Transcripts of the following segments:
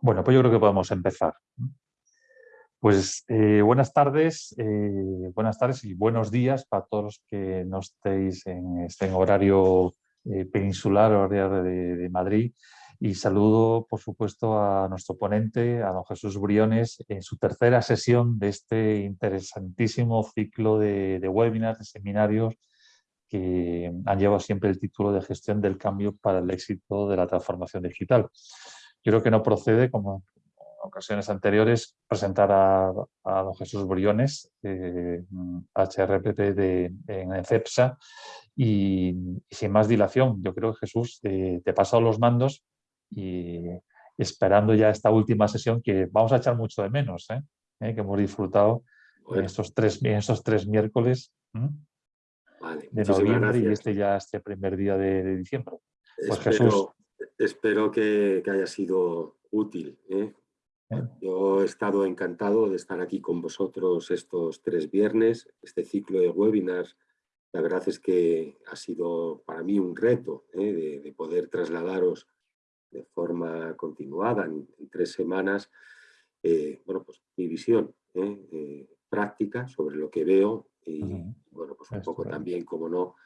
Bueno, pues yo creo que podemos empezar. Pues eh, buenas tardes, eh, buenas tardes y buenos días para todos los que no estéis en este horario eh, peninsular, horario de, Madrid. Y saludo, por supuesto, a nuestro ponente, a don Jesús Briones, en su tercera sesión de este interesantísimo ciclo de webinars, de seminarios que han llevado siempre el título de gestión del cambio para el éxito de la transformación digital. Yo creo que no procede, como en ocasiones anteriores, presentar a, a don Jesús Briones, eh, HRPT de, en CEPSA, y, y, sin más dilación, yo creo que Jesús eh, te he pasado los mandos y esperando ya esta última sesión que vamos a echar mucho de menos, ¿eh? ¿Eh? que hemos disfrutado bueno. en, estos tres, en estos tres miércoles. Vale, de noviembre y este ya este primer día de, de diciembre. Pues espero, Jesús. Espero que, que haya sido útil. ¿eh? Yo he estado encantado de estar aquí con vosotros estos tres viernes, este ciclo de webinars. La verdad es que ha sido para mí un reto ¿eh? de, de, poder trasladaros de forma continuada en, en tres semanas eh, bueno, pues, mi visión práctica sobre lo que veo y, uh -huh bueno, pues un poco también, como no,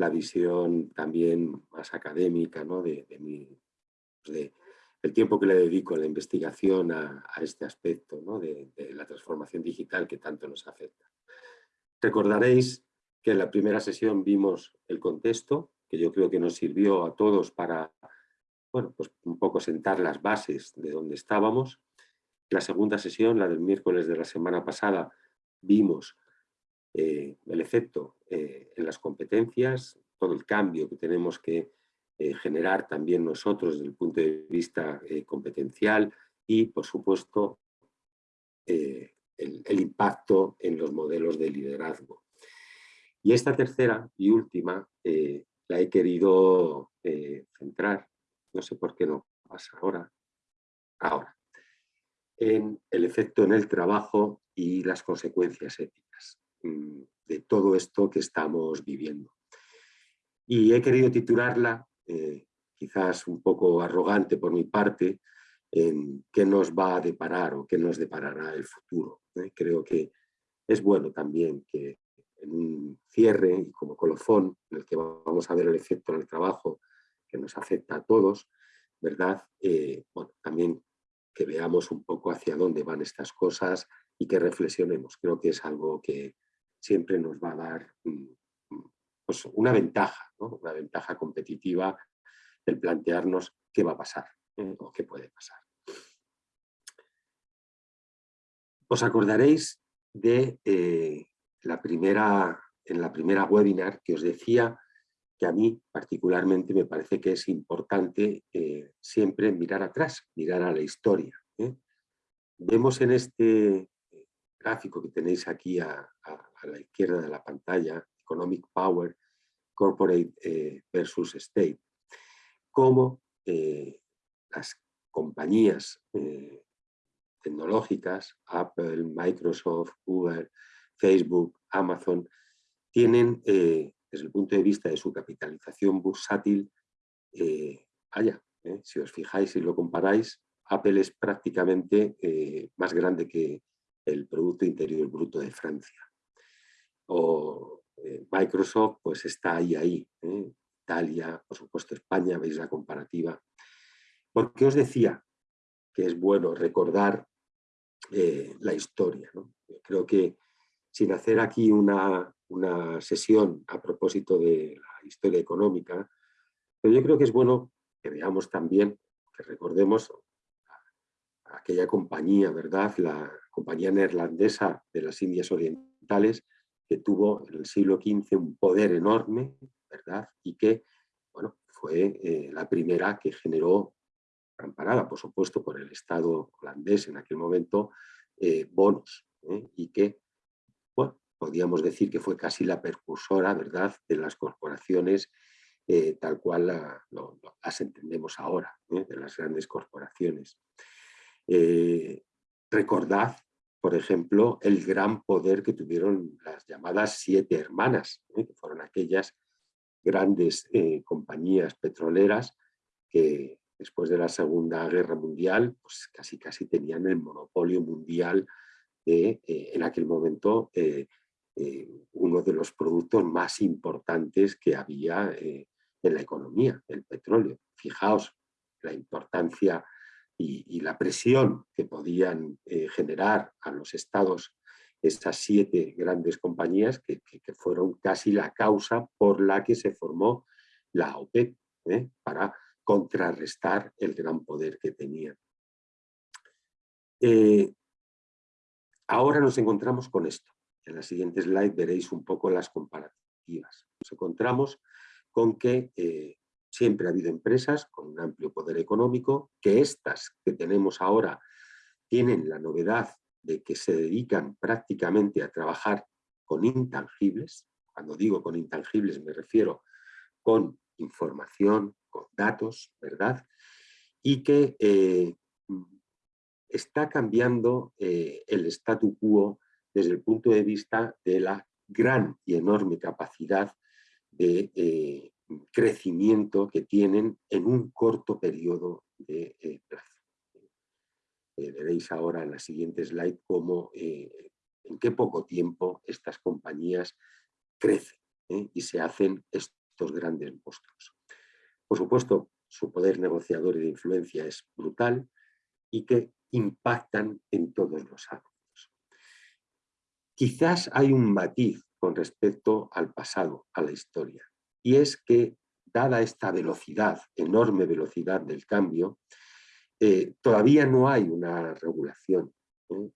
la visión también más académica, ¿no? De, de, mi, de el tiempo que le dedico a la investigación a, a este aspecto, ¿no? De, de, la transformación digital que tanto nos afecta. Recordaréis que en la primera sesión vimos el contexto, que yo creo que nos sirvió a todos para, bueno, pues un poco sentar las bases de donde estábamos. La segunda sesión, la del miércoles de la semana pasada, vimos eh, el efecto eh, en las competencias, todo el cambio que tenemos que eh, generar también nosotros desde el punto de vista competencial y, por supuesto, el, el, impacto en los modelos de liderazgo. Y esta tercera y última la he querido centrar, no sé por qué no pasa ahora, ahora, en el efecto en el trabajo y las consecuencias éticas. Mm, de todo esto que estamos viviendo. Y he querido titularla, eh, quizás un poco arrogante por mi parte, en qué nos va a deparar o qué nos deparará el futuro. ¿eh? Creo que es bueno también que en un cierre y como colofón, en el que vamos a ver el efecto en el trabajo que nos afecta a todos, ¿verdad? Eh, bueno, también que veamos un poco hacia dónde van estas cosas y que reflexionemos. Creo que es algo que, siempre nos va a dar mm, pues, una ventaja, ¿no? una ventaja competitiva el plantearnos qué va a pasar ¿eh? o qué puede pasar. Os acordaréis de eh, la primera, en la primera webinar que os decía que a mí particularmente me parece que es importante eh, siempre mirar atrás, mirar a la historia. ¿eh? Vemos en este gráfico que tenéis aquí a, a, a, la izquierda de la pantalla, Economic Power, Corporate eh, versus State, cómo eh, las compañías eh, tecnológicas, Apple, Microsoft, Google, Facebook, Amazon, tienen, desde el punto de vista de su capitalización bursátil, allá, si os fijáis y lo comparáis, Apple es prácticamente más grande que, el Producto Interior Bruto de Francia. O eh, Microsoft pues está ahí, ahí. ¿eh? Italia, por supuesto España, veis la comparativa. ¿Por qué os decía que es bueno recordar eh, la historia? ¿no? Creo que sin hacer aquí una, una sesión a propósito de la historia económica, pero yo creo que es bueno que veamos también, que recordemos aquella compañía, ¿verdad? La compañía neerlandesa de las Indias Orientales, que tuvo en el siglo XV un poder enorme, ¿verdad? Y que, bueno, fue eh, la primera que generó, amparada por supuesto por el Estado holandés en aquel momento, eh, bonos, ¿eh? y que, bueno, podríamos decir que fue casi la precursora, ¿verdad?, de las corporaciones eh, tal cual las entendemos ahora, de las grandes corporaciones. Recordad, por ejemplo, el gran poder que tuvieron las llamadas siete hermanas, ¿eh? que fueron aquellas grandes eh, compañías petroleras que después de la Segunda Guerra Mundial, pues casi casi tenían el monopolio mundial de, en aquel momento, uno de los productos más importantes que había en la economía, el petróleo. Fijaos la importancia y, la presión que podían generar a los estados estas siete grandes compañías que, fueron casi la causa por la que se formó la OPEP, ¿eh? para contrarrestar el gran poder que tenía. Eh, ahora nos encontramos con esto. En la siguiente slide veréis un poco las comparativas. Nos encontramos con que eh, siempre ha habido empresas con un amplio poder económico, que estas que tenemos ahora tienen la novedad de que se dedican prácticamente a trabajar con intangibles, cuando digo con intangibles me refiero con información, con datos, ¿verdad? Y que eh, está cambiando eh, el statu quo desde el punto de vista de la gran y enorme capacidad de eh, crecimiento que tienen en un corto periodo de plazo. Eh, veréis ahora en la siguiente slide cómo eh, en qué poco tiempo estas compañías crecen ¿eh? y se hacen estos grandes monstruos. Por supuesto, su poder negociador y de influencia es brutal y que impactan en todos los ámbitos. Quizás hay un matiz con respecto al pasado, a la historia, y es que dada esta velocidad, enorme velocidad del cambio, eh, todavía no hay una regulación ¿eh?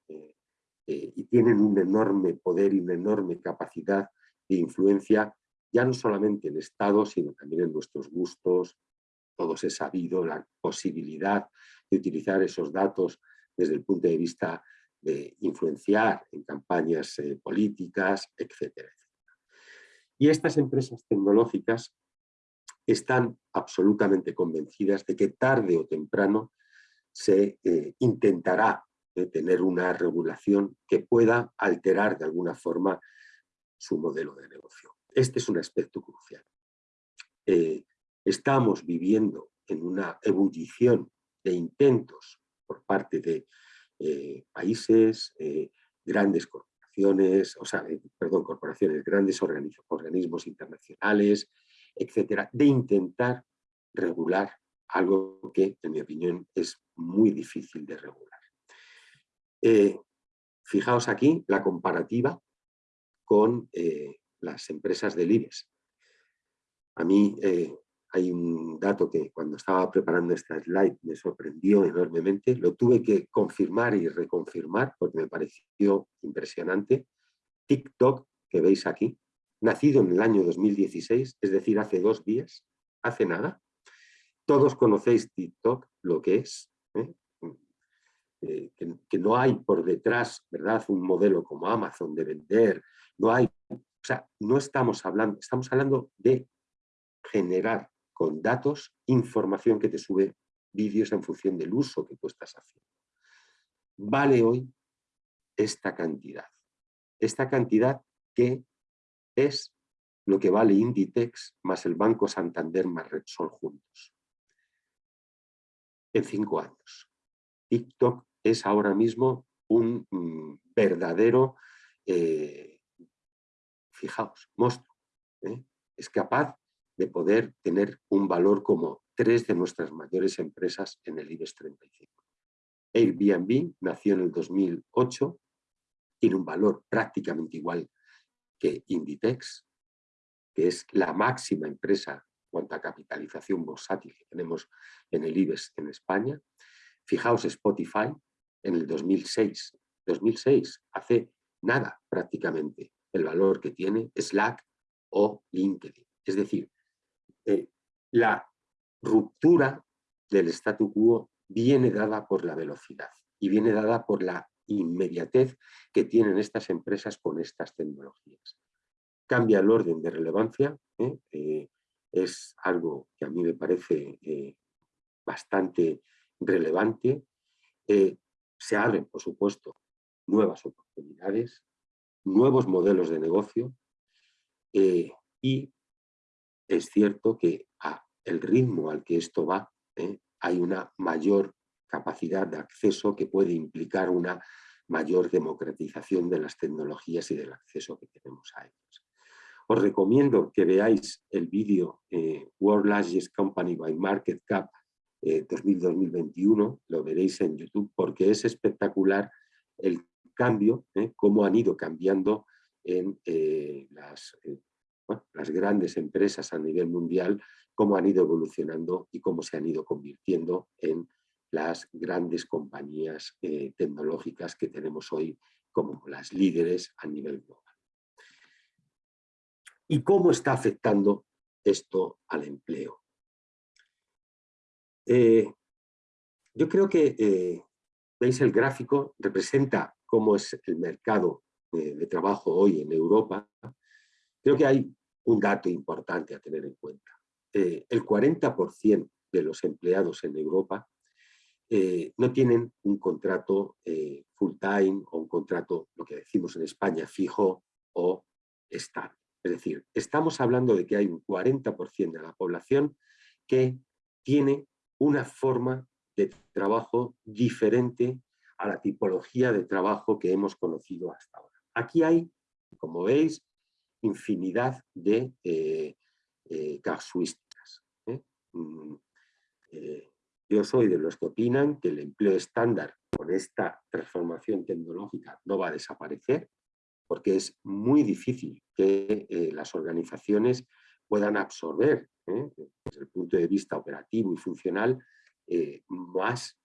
Eh, y tienen un enorme poder y una enorme capacidad de influencia, ya no solamente en Estado, sino también en nuestros gustos, todos he sabido la posibilidad de utilizar esos datos desde el punto de vista de influenciar en campañas políticas, etcétera. Y estas empresas tecnológicas están absolutamente convencidas de que tarde o temprano se eh, intentará eh, tener una regulación que pueda alterar de alguna forma su modelo de negocio. Este es un aspecto crucial. Eh, estamos viviendo en una ebullición de intentos por parte de países, grandes corporaciones, o sea, perdón, corporaciones, grandes organismos, internacionales, etcétera, de intentar regular algo que, en mi opinión, es muy difícil de regular. Eh, fijaos aquí la comparativa con eh, las empresas del IBEX. A mí eh, hay un dato que cuando estaba preparando esta slide me sorprendió enormemente, lo tuve que confirmar y reconfirmar porque me pareció impresionante. TikTok, que veis aquí, nacido en el año 2016, es decir, hace dos días, hace nada, todos conocéis TikTok, lo que es, ¿eh? Eh, que, no hay por detrás, ¿verdad?, un modelo como Amazon de vender, no hay, o sea, no estamos hablando, estamos hablando de generar con datos información que te sube vídeos en función del uso que tú estás haciendo. Vale hoy esta cantidad, esta cantidad que es lo que vale Inditex más el Banco Santander más Repsol juntos en cinco años. TikTok es ahora mismo un mm, verdadero, eh, fijaos, monstruo. ¿eh? Es capaz de poder tener un valor como tres de nuestras mayores empresas en el IBEX 35. Airbnb nació en el 2008, tiene un valor prácticamente igual que Inditex, que es la máxima empresa cuanto a capitalización bursátil que tenemos en el IBEX en España. Fijaos Spotify en el 2006, 2006, hace nada prácticamente el valor que tiene Slack o LinkedIn. Es decir, eh, la ruptura del statu quo viene dada por la velocidad y viene dada por la inmediatez que tienen estas empresas con estas tecnologías. Cambia el orden de relevancia, ¿eh? Eh, es algo que a mí me parece bastante relevante. Se abren, por supuesto, nuevas oportunidades, nuevos modelos de negocio y es cierto que a el ritmo al que esto va, hay una mayor capacidad de acceso que puede implicar una mayor democratización de las tecnologías y del acceso que tenemos a ellas. Os recomiendo que veáis el vídeo eh, World Largest Company by Market Cap 2000-2021, lo veréis en YouTube porque es espectacular el cambio, ¿eh? cómo han ido cambiando en eh, las, eh, las grandes empresas a nivel mundial, cómo han ido evolucionando y cómo se han ido convirtiendo en las grandes compañías tecnológicas que tenemos hoy como las líderes a nivel global. ¿Y cómo está afectando esto al empleo? yo creo que, veis el gráfico, representa cómo es el mercado de, trabajo hoy en Europa, creo que hay un dato importante a tener en cuenta. Eh, el 40% de los empleados en Europa eh, no tienen un contrato eh, full time o un contrato, lo que decimos en España, fijo o estable. Es decir, estamos hablando de que hay un 40% de la población que tiene una forma de trabajo diferente a la tipología de trabajo que hemos conocido hasta ahora. Aquí hay, como veis, infinidad de eh, eh, casuísticas. ¿eh? Mm, yo soy de los que opinan que el empleo estándar con esta transformación tecnológica no va a desaparecer, porque es muy difícil que las organizaciones puedan absorber, desde el punto de vista operativo y funcional, más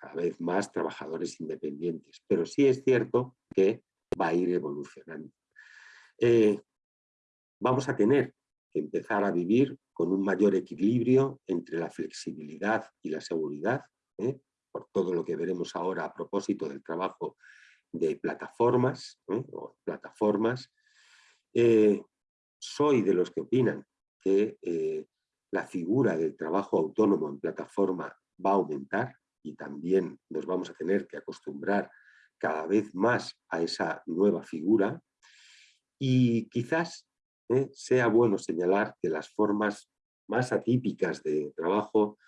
cada vez más trabajadores independientes, pero sí es cierto que va a ir evolucionando. Eh, vamos a tener que empezar a vivir con un mayor equilibrio entre la flexibilidad y la seguridad, ¿eh? por todo lo que veremos ahora a propósito del trabajo de plataformas, ¿eh? o plataformas. soy de los que opinan que la figura del trabajo autónomo en plataforma va a aumentar, y también nos vamos a tener que acostumbrar cada vez más a esa nueva figura y quizás eh, sea bueno señalar que las formas más atípicas de trabajo,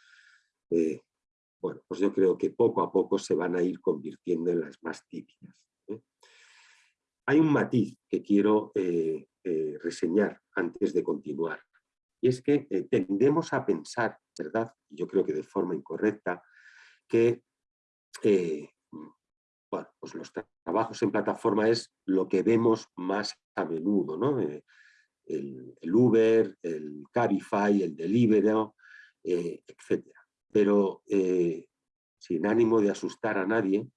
eh, bueno, pues yo creo que poco a poco se van a ir convirtiendo en las más típicas. ¿eh? Hay un matiz que quiero reseñar antes de continuar, y es que tendemos a pensar, ¿verdad? Yo creo que de forma incorrecta, que bueno, pues los trabajos en plataforma es lo que vemos más a menudo, ¿no? Eh, el, Uber, el Cabify, el Deliveroo, eh, etc. Pero sin ánimo de asustar a nadie,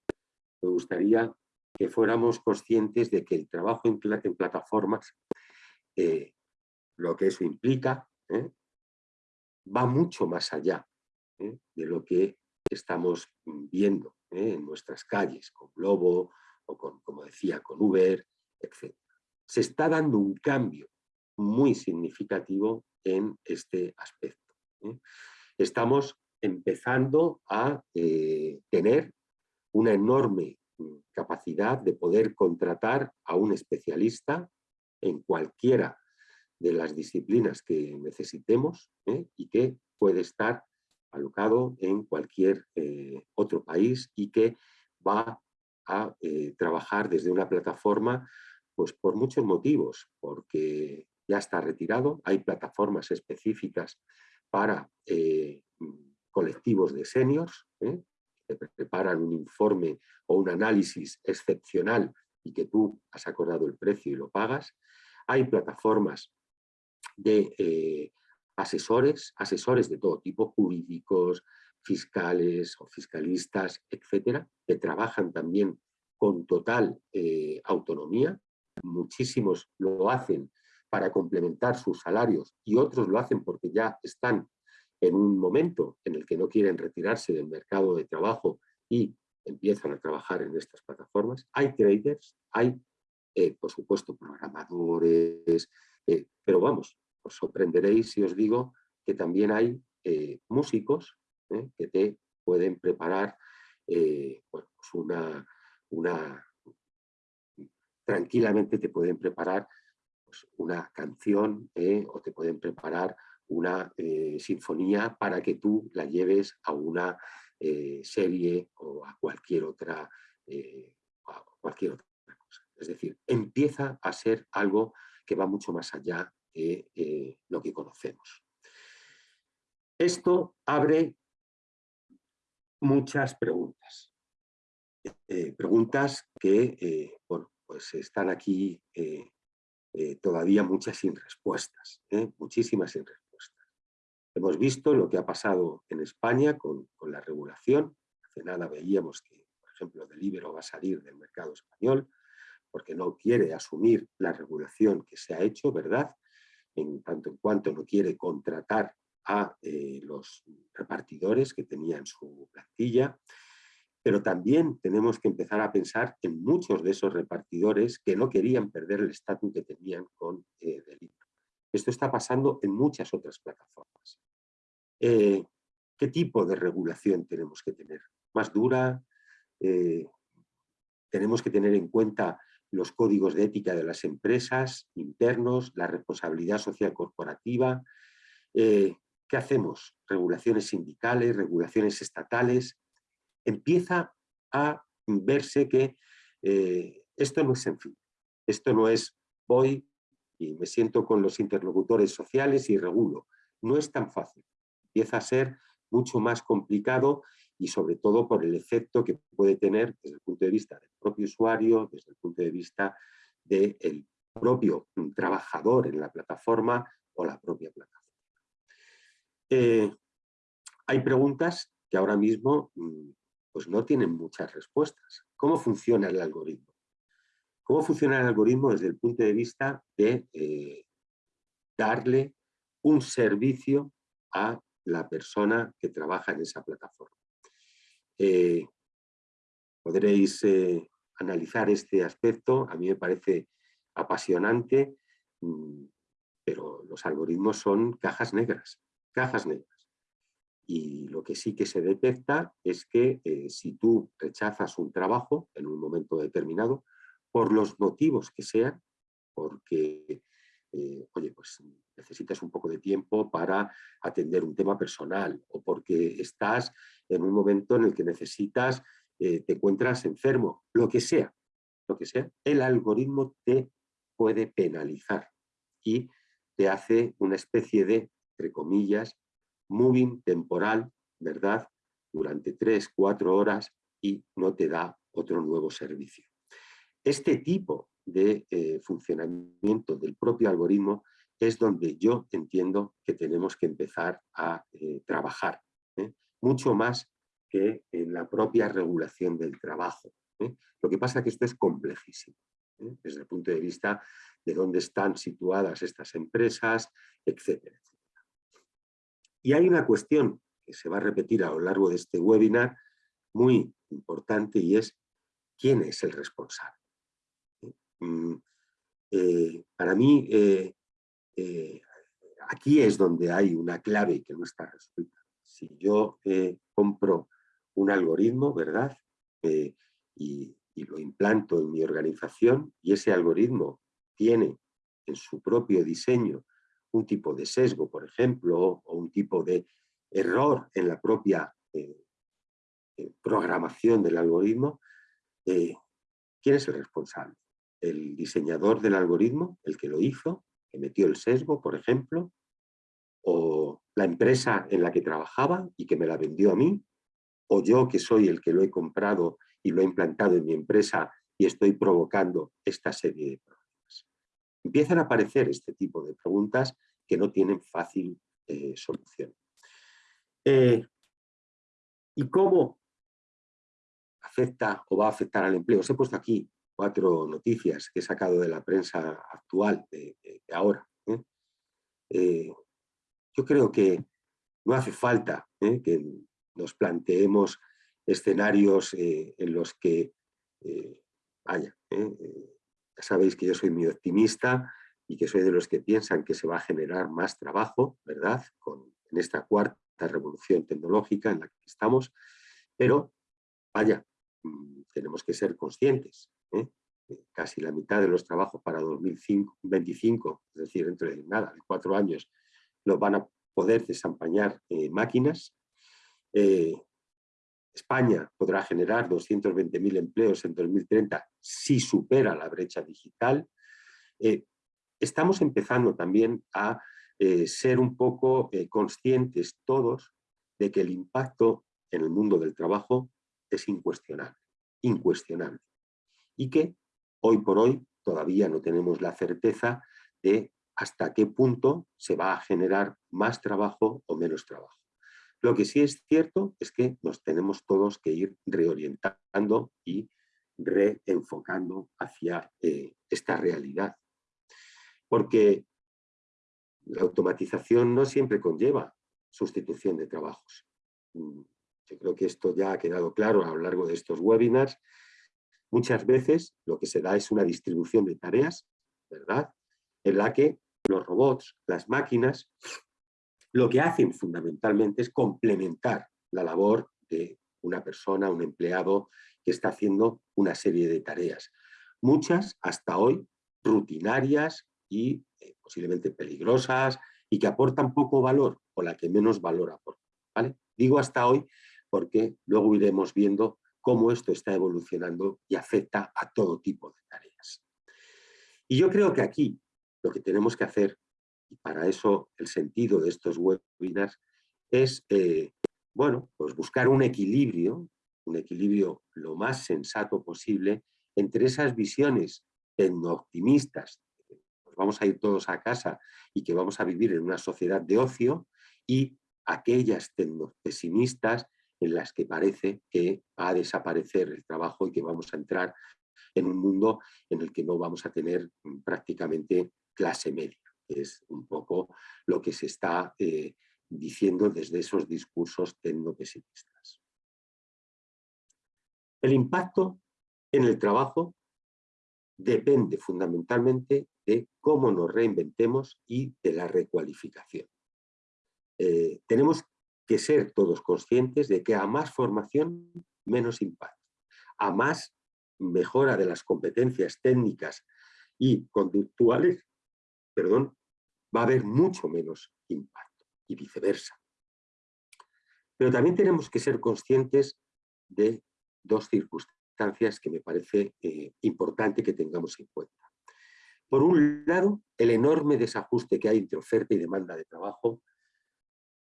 me gustaría que fuéramos conscientes de que el trabajo en plataformas, lo que eso implica, va mucho más allá de lo que estamos viendo ¿eh? en nuestras calles, con Globo o con, como decía, con Uber, etc. Se está dando un cambio muy significativo en este aspecto. ¿eh? Estamos empezando a eh, tener una enorme mm, capacidad de poder contratar a un especialista en cualquiera de las disciplinas que necesitemos y que puede estar alocado en cualquier eh, otro país y que va a eh, trabajar desde una plataforma pues por muchos motivos, porque ya está retirado, hay plataformas específicas para eh, colectivos de seniors, que preparan un informe o un análisis excepcional y que tú has acordado el precio y lo pagas. Hay plataformas de asesores, asesores de todo tipo, jurídicos, fiscales o fiscalistas, etcétera, que trabajan también con total eh, autonomía. Muchísimos lo hacen para complementar sus salarios y otros lo hacen porque ya están en un momento en el que no quieren retirarse del mercado de trabajo y empiezan a trabajar en estas plataformas. Hay traders, hay, eh, por supuesto, programadores, eh, pero vamos, os sorprenderéis si os digo que también hay eh, músicos ¿eh? que te pueden preparar eh, pues una, una, tranquilamente te pueden preparar pues una canción o te pueden preparar una sinfonía para que tú la lleves a una serie o a cualquier otra, a cualquier otra cosa. Es decir, empieza a ser algo que va mucho más allá de lo que conocemos. Esto abre muchas preguntas. Eh, preguntas que eh, bueno, pues están aquí eh, todavía muchas sin respuestas, muchísimas sin respuestas. Hemos visto lo que ha pasado en España con, con la regulación. Hace nada veíamos que, por ejemplo, Delibero va a salir del mercado español porque no quiere asumir la regulación que se ha hecho, ¿verdad? En tanto en cuanto no quiere contratar a eh, los repartidores que tenía en su plantilla, pero también tenemos que empezar a pensar en muchos de esos repartidores que no querían perder el estatus que tenían con eh, delito. Esto está pasando en muchas otras plataformas. Eh, ¿Qué tipo de regulación tenemos que tener? ¿Más dura? ¿Tenemos que tener en cuenta los códigos de ética de las empresas internos, la responsabilidad social corporativa? ¿Qué hacemos? Regulaciones sindicales, regulaciones estatales. Empieza a verse que eh, esto no es sencillo. Esto no es voy y me siento con los interlocutores sociales y regulo. No es tan fácil. Empieza a ser mucho más complicado y sobre todo por el efecto que puede tener desde el punto de vista del propio usuario, desde el punto de vista del propio trabajador en la plataforma o la propia plataforma. Eh, hay preguntas que ahora mismo mm, pues no tienen muchas respuestas. ¿Cómo funciona el algoritmo? ¿Cómo funciona el algoritmo desde el punto de vista de eh, darle un servicio a la persona que trabaja en esa plataforma? Eh, podréis analizar este aspecto, a mí me parece apasionante, mm, pero los algoritmos son cajas negras cajas negras. Y lo que sí que se detecta es que eh, si tú rechazas un trabajo en un momento determinado, por los motivos que sean, porque, eh, oye, pues necesitas un poco de tiempo para atender un tema personal o porque estás en un momento en el que necesitas, eh, te encuentras enfermo, lo que sea, lo que sea, el algoritmo te puede penalizar y te hace una especie de entre comillas, moving temporal, ¿verdad? Durante tres, cuatro horas y no te da otro nuevo servicio. Este tipo de eh, funcionamiento del propio algoritmo es donde yo entiendo que tenemos que empezar a eh, trabajar, ¿eh? mucho más que en la propia regulación del trabajo. Lo que pasa es que esto es complejísimo, desde el punto de vista de dónde están situadas estas empresas, etcétera. Y hay una cuestión que se va a repetir a lo largo de este webinar muy importante y es ¿quién es el responsable? Mm, eh, para mí, eh, eh, aquí es donde hay una clave que no está resuelta. Si yo compro un algoritmo, ¿verdad? y lo implanto en mi organización y ese algoritmo tiene en su propio diseño un tipo de sesgo, por ejemplo, o un tipo de error en la propia programación del algoritmo, ¿quién es el responsable? ¿El diseñador del algoritmo, el que lo hizo, que metió el sesgo, por ejemplo? ¿O la empresa en la que trabajaba y que me la vendió a mí? ¿O yo que soy el que lo he comprado y lo he implantado en mi empresa y estoy provocando esta serie de problemas? Empiezan a aparecer este tipo de preguntas que no tienen fácil eh, solución. Eh, ¿Y cómo afecta o va a afectar al empleo? Os he puesto aquí cuatro noticias que he sacado de la prensa actual de, ahora. ¿eh? yo creo que no hace falta que nos planteemos escenarios en los que, vaya, ya sabéis que yo soy muy optimista y que soy de los que piensan que se va a generar más trabajo, ¿verdad? Con, en esta cuarta revolución tecnológica en la que estamos, pero vaya, mm, tenemos que ser conscientes. ¿Eh? Casi la mitad de los trabajos para 2025, es decir, dentro de nada, de cuatro años, los van a poder desampañar máquinas. España podrá generar 220.000 empleos en 2030 si supera la brecha digital. estamos empezando también a ser un poco conscientes todos de que el impacto en el mundo del trabajo es incuestionable, incuestionable. Y que hoy por hoy todavía no tenemos la certeza de hasta qué punto se va a generar más trabajo o menos trabajo. Lo que sí es cierto es que nos tenemos todos que ir reorientando y reenfocando hacia eh, esta realidad. Porque la automatización no siempre conlleva sustitución de trabajos. Mm, yo creo que esto ya ha quedado claro a lo largo de estos webinars. Muchas veces lo que se da es una distribución de tareas, ¿verdad? En la que los robots, las máquinas, lo que hacen fundamentalmente es complementar la labor de una persona, un empleado que está haciendo una serie de tareas. Muchas hasta hoy rutinarias y eh, posiblemente peligrosas y que aportan poco valor o la que menos valor aporta. ¿vale? Digo hasta hoy porque luego iremos viendo cómo esto está evolucionando y afecta a todo tipo de tareas. Y yo creo que aquí lo que tenemos que hacer, y para eso el sentido de estos webinars, es eh, bueno, pues buscar un equilibrio, un equilibrio lo más sensato posible entre esas visiones optimistas, pues vamos a ir todos a casa y que vamos a vivir en una sociedad de ocio, y aquellas pesimistas en las que parece que va a desaparecer el trabajo y que vamos a entrar en un mundo en el que no vamos a tener mm, prácticamente clase media. Es un poco lo que se está eh, diciendo desde esos discursos tecnopesimistas. El impacto en el trabajo depende fundamentalmente de cómo nos reinventemos y de la recualificación. Eh, tenemos que ser todos conscientes de que a más formación, menos impacto. A más mejora de las competencias técnicas y conductuales, perdón, va a haber mucho menos impacto y viceversa. Pero también tenemos que ser conscientes de dos circunstancias que me parece eh, importante que tengamos en cuenta. Por un lado, el enorme desajuste que hay entre oferta y demanda de trabajo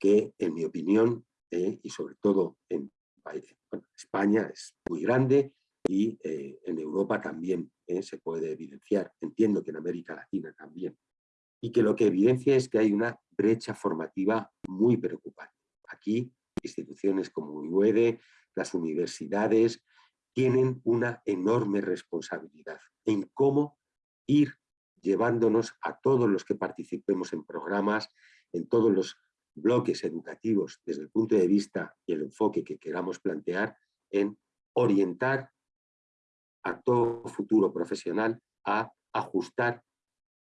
que en mi opinión, eh, y sobre todo en España es muy grande y eh, en Europa también eh, se puede evidenciar, entiendo que en América Latina también, y que lo que evidencia es que hay una brecha formativa muy preocupante. Aquí instituciones como UEDE, las universidades, tienen una enorme responsabilidad en cómo ir llevándonos a todos los que participemos en programas, en todos los bloques educativos desde el punto de vista y el enfoque que queramos plantear en orientar a todo futuro profesional a ajustar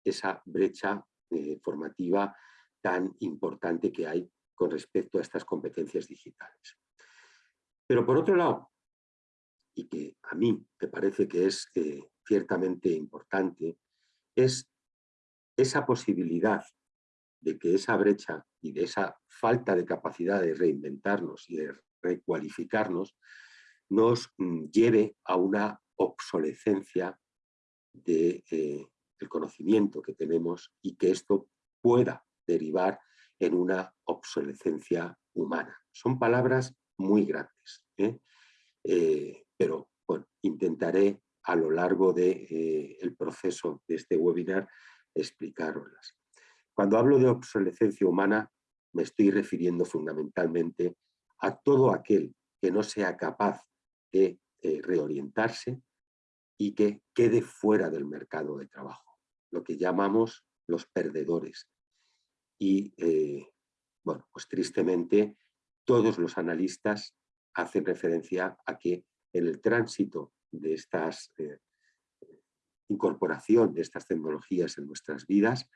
esa brecha eh, formativa tan importante que hay con respecto a estas competencias digitales. Pero por otro lado, y que a mí me parece que es eh, ciertamente importante, es esa posibilidad de que esa brecha y de esa falta de capacidad de reinventarnos y de recualificarnos nos mm, lleve a una obsolescencia del de, eh, conocimiento que tenemos y que esto pueda derivar en una obsolescencia humana. Son palabras muy grandes, ¿eh? Eh, pero bueno, intentaré a lo largo del el proceso de este webinar explicaroslas. Cuando hablo de obsolescencia humana, me estoy refiriendo fundamentalmente a todo aquel que no sea capaz de eh, reorientarse y que quede fuera del mercado de trabajo, lo que llamamos los perdedores. Y, eh, bueno, pues tristemente, todos los analistas hacen referencia a que en el tránsito de estas eh, incorporación de estas tecnologías en nuestras vidas,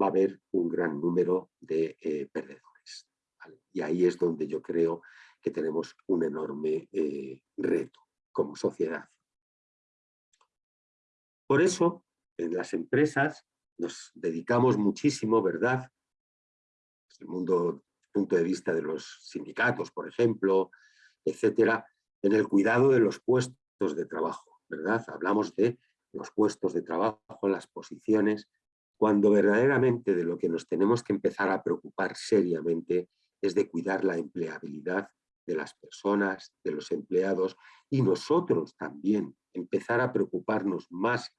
va a haber un gran número de eh, perdedores. Y ahí es donde yo creo que tenemos un enorme eh, reto como sociedad. Por eso, en las empresas nos dedicamos muchísimo, ¿verdad?, desde el mundo, punto de vista de los sindicatos, por ejemplo, etcétera, en el cuidado de los puestos de trabajo, ¿verdad? Hablamos de los puestos de trabajo, las posiciones, cuando verdaderamente de lo que nos tenemos que empezar a preocupar seriamente es de cuidar la empleabilidad de las personas, de los empleados y nosotros también empezar a preocuparnos más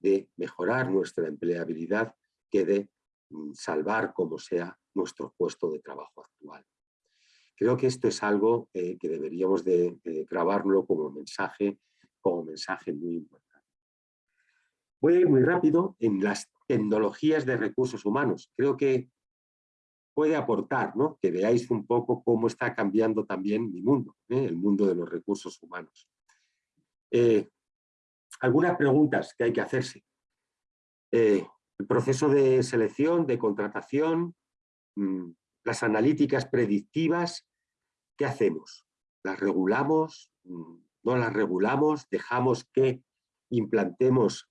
de mejorar nuestra empleabilidad que de mm, salvar como sea nuestro puesto de trabajo actual. Creo que esto es algo eh, que deberíamos de, grabarlo como mensaje, como mensaje muy importante. Voy a ir muy rápido en las tecnologías de recursos humanos. Creo que puede aportar, ¿no? que veáis un poco cómo está cambiando también mi mundo, ¿eh? el mundo de los recursos humanos. Eh, algunas preguntas que hay que hacerse. Eh, el proceso de selección, de contratación, mm, las analíticas predictivas, ¿qué hacemos? ¿Las regulamos? Mm, ¿No las regulamos? ¿Dejamos que implantemos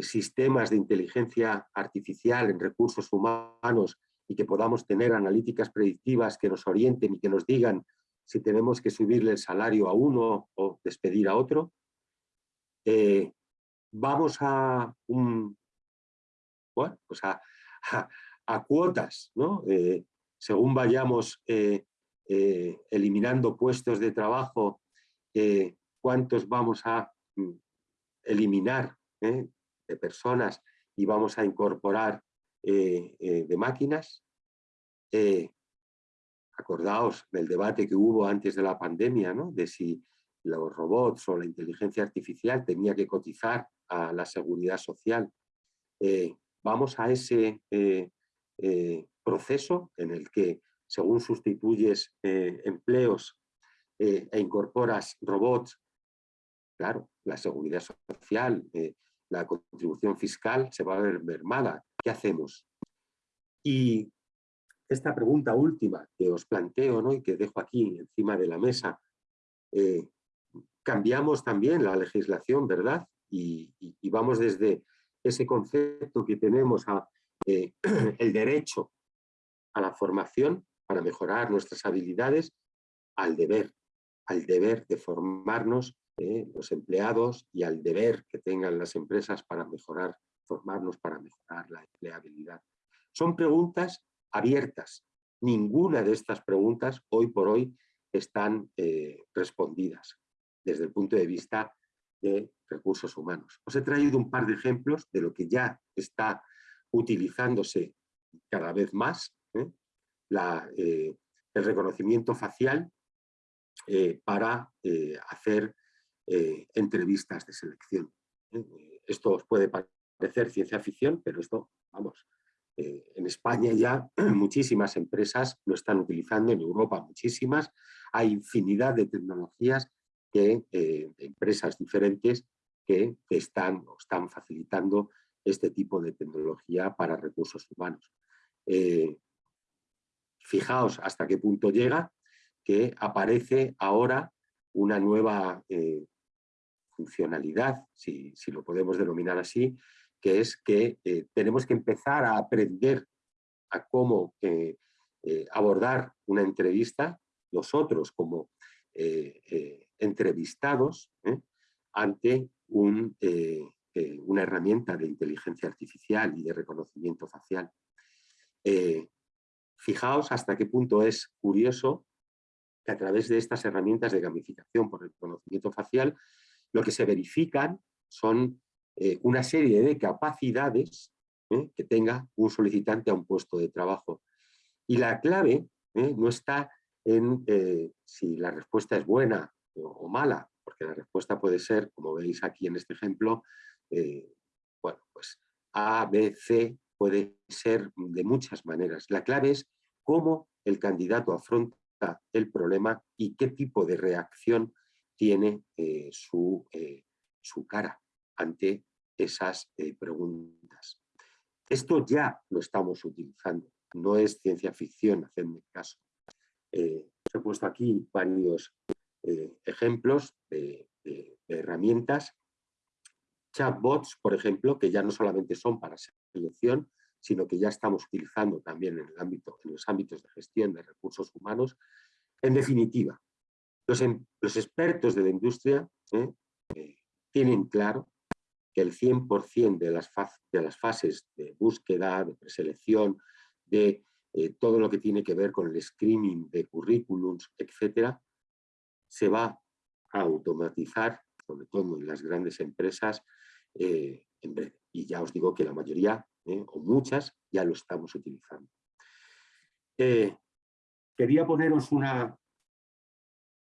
sistemas de inteligencia artificial en recursos humanos y que podamos tener analíticas predictivas que nos orienten y que nos digan si tenemos que subirle el salario a uno o despedir a otro. Eh, vamos pues a, cuotas, ¿no? Eh, según vayamos eh, eliminando puestos de trabajo, cuántos vamos a mm, eliminar de personas y vamos a incorporar eh, eh, de máquinas. Eh, acordaos del debate que hubo antes de la pandemia, ¿no? de si los robots o la inteligencia artificial tenía que cotizar a la seguridad social. vamos a ese proceso en el que según sustituyes empleos e incorporas robots, claro, la seguridad social, la contribución fiscal se va a ver mermada. ¿Qué hacemos? Y esta pregunta última que os planteo ¿no? y que dejo aquí encima de la mesa, eh, cambiamos también la legislación, ¿verdad? Y, vamos desde ese concepto que tenemos a eh, el derecho a la formación para mejorar nuestras habilidades, al deber, al deber de formarnos los empleados y al deber que tengan las empresas para mejorar, formarnos para mejorar la empleabilidad. Son preguntas abiertas. Ninguna de estas preguntas hoy por hoy están eh, respondidas desde el punto de vista de recursos humanos. Os he traído un par de ejemplos de lo que ya está utilizándose cada vez más, ¿eh? Eh, el reconocimiento facial para hacer eh, entrevistas de selección. ¿eh? Esto os puede parecer ciencia ficción, pero esto, vamos, eh, en España ya muchísimas empresas lo están utilizando, en Europa muchísimas, hay infinidad de tecnologías que empresas diferentes que, están, están facilitando este tipo de tecnología para recursos humanos. fijaos hasta qué punto llega que aparece ahora una nueva funcionalidad, si, lo podemos denominar así, que es que eh, tenemos que empezar a aprender a cómo eh, eh, abordar una entrevista, nosotros como entrevistados, ante un, una herramienta de inteligencia artificial y de reconocimiento facial. fijaos hasta qué punto es curioso que a través de estas herramientas de gamificación por reconocimiento facial lo que se verifican son eh, una serie de capacidades ¿eh? que tenga un solicitante a un puesto de trabajo. Y la clave ¿eh? no está en si la respuesta es buena o, mala, porque la respuesta puede ser, como veis aquí en este ejemplo, bueno, pues A, B, C, puede ser de muchas maneras. La clave es cómo el candidato afronta el problema y qué tipo de reacción tiene eh, su, eh, su, cara ante esas eh, preguntas. Esto ya lo estamos utilizando, no es ciencia ficción, hacedme caso. os he puesto aquí varios ejemplos de, de, herramientas. Chatbots, por ejemplo, que ya no solamente son para selección, sino que ya estamos utilizando también en, el ámbito, en los ámbitos de gestión de recursos humanos. En definitiva, los, expertos de la industria ¿eh? Eh, tienen claro que el 100% de las, de las fases de búsqueda, de preselección, de eh, todo lo que tiene que ver con el screening de currículums, etcétera, se va a automatizar, sobre todo en las grandes empresas, en breve. Y ya os digo que la mayoría, o muchas, ya lo estamos utilizando. quería poneros una,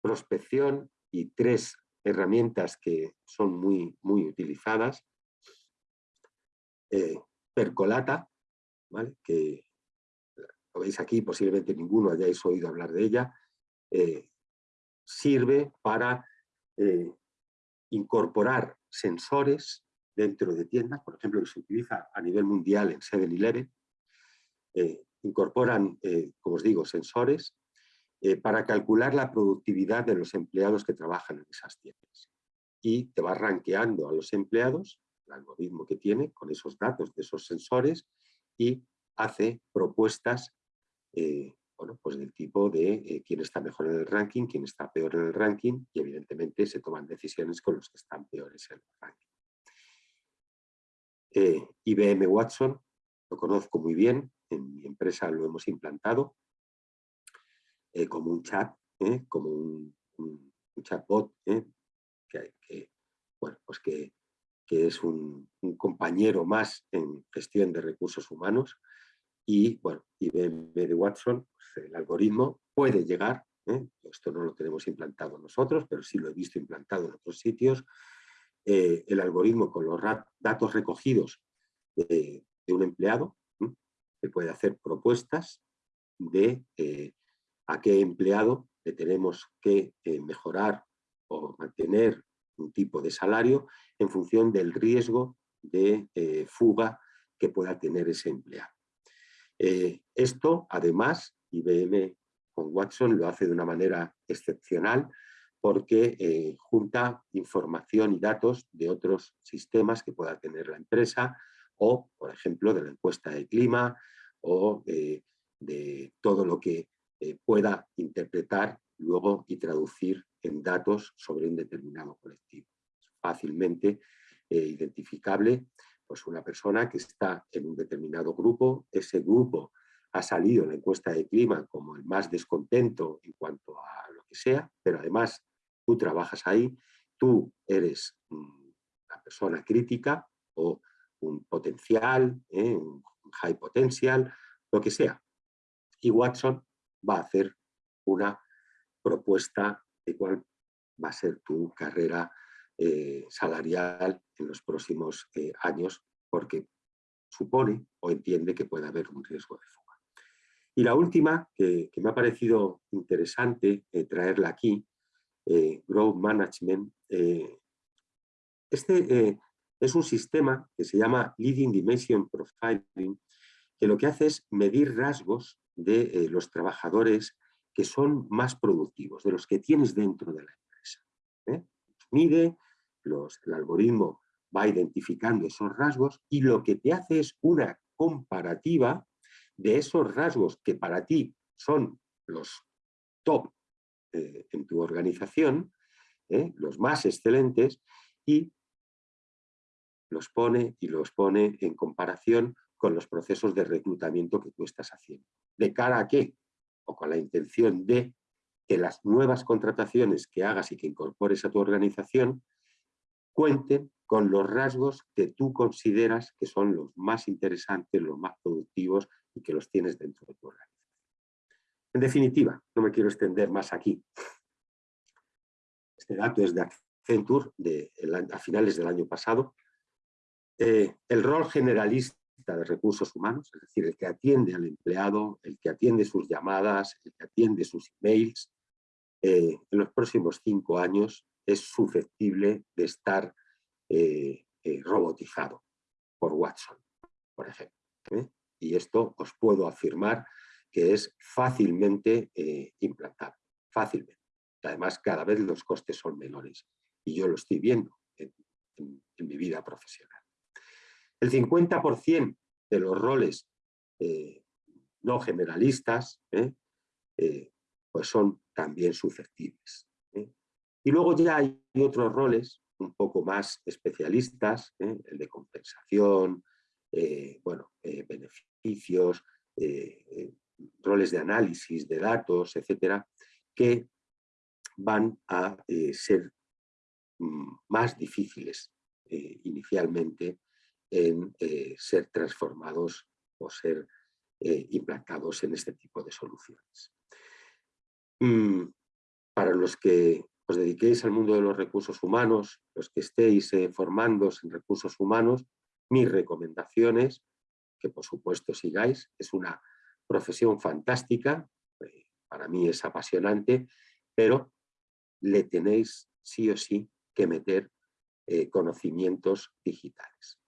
prospección y tres herramientas que son muy, muy utilizadas. Eh, percolata, que lo veis aquí, posiblemente ninguno hayáis oído hablar de ella, eh, sirve para eh, incorporar sensores dentro de tiendas, por ejemplo, que se utiliza a nivel mundial en 7-Eleven, incorporan, como os digo, sensores eh, para calcular la productividad de los empleados que trabajan en esas tiendas. Y te va rankeando a los empleados, el algoritmo que tiene, con esos datos de esos sensores, y hace propuestas eh, bueno, pues del tipo de eh, quién está mejor en el ranking, quién está peor en el ranking, y evidentemente se toman decisiones con los que están peores en el ranking. IBM Watson, lo conozco muy bien, en mi empresa lo hemos implantado, eh, como un chat, ¿eh? como un, chatbot, ¿eh? que, bueno, pues que, es un, compañero más en gestión de recursos humanos y bueno, IBM de Watson, pues, el algoritmo puede llegar, esto no lo tenemos implantado nosotros, pero sí lo he visto implantado en otros sitios, el algoritmo con los datos recogidos de, un empleado, que puede hacer propuestas de a qué empleado le tenemos que eh, mejorar o mantener un tipo de salario en función del riesgo de eh, fuga que pueda tener ese empleado. Eh, esto, además, IBM con Watson lo hace de una manera excepcional porque junta información y datos de otros sistemas que pueda tener la empresa o, por ejemplo, de la encuesta de clima o de todo lo que eh, pueda interpretar luego y traducir en datos sobre un determinado colectivo. fácilmente eh, identificable pues una persona que está en un determinado grupo, ese grupo ha salido en la encuesta de clima como el más descontento en cuanto a lo que sea, pero además tú trabajas ahí, tú eres una persona crítica o un potencial, ¿eh? un high potential, lo que sea. Y Watson va a hacer una propuesta de cuál va a ser tu carrera eh, salarial en los próximos eh, años, porque supone o entiende que puede haber un riesgo de fuga. Y la última, que, me ha parecido interesante eh, traerla aquí, Growth Management, este es un sistema que se llama Leading Dimension Profiling, que lo que hace es medir rasgos de eh, los trabajadores que son más productivos, de los que tienes dentro de la empresa. ¿eh? Mide, los, el algoritmo va identificando esos rasgos y lo que te hace es una comparativa de esos rasgos que para ti son los top eh, en tu organización, los más excelentes, y los pone y los pone en comparación con los procesos de reclutamiento que tú estás haciendo. ¿De cara a qué? O con la intención de que las nuevas contrataciones que hagas y que incorpores a tu organización cuenten con los rasgos que tú consideras que son los más interesantes, los más productivos y que los tienes dentro de tu organización. En definitiva, no me quiero extender más aquí. Este dato es de Accenture de, a finales del año pasado. Eh, el rol generalista de recursos humanos, es decir, el que atiende al empleado, el que atiende sus llamadas, el que atiende sus emails, eh, en los próximos cinco años es susceptible de estar eh, eh, robotizado por Watson, por ejemplo. Y esto os puedo afirmar que es fácilmente implantable, fácilmente. Además, cada vez los costes son menores y yo lo estoy viendo en mi vida profesional. El 50% de los roles no generalistas, pues son también susceptibles. Y luego ya hay otros roles un poco más especialistas, el de compensación, bueno, beneficios, roles de análisis de datos, etcétera, que van a ser mm, más difíciles inicialmente en ser transformados o ser implantados en este tipo de soluciones. Mm, para los que os dediquéis al mundo de los recursos humanos, los que estéis eh, formándose en recursos humanos, mis recomendaciones, que por supuesto sigáis, es una profesión fantástica, eh, para mí es apasionante, pero le tenéis sí o sí que meter eh, conocimientos digitales,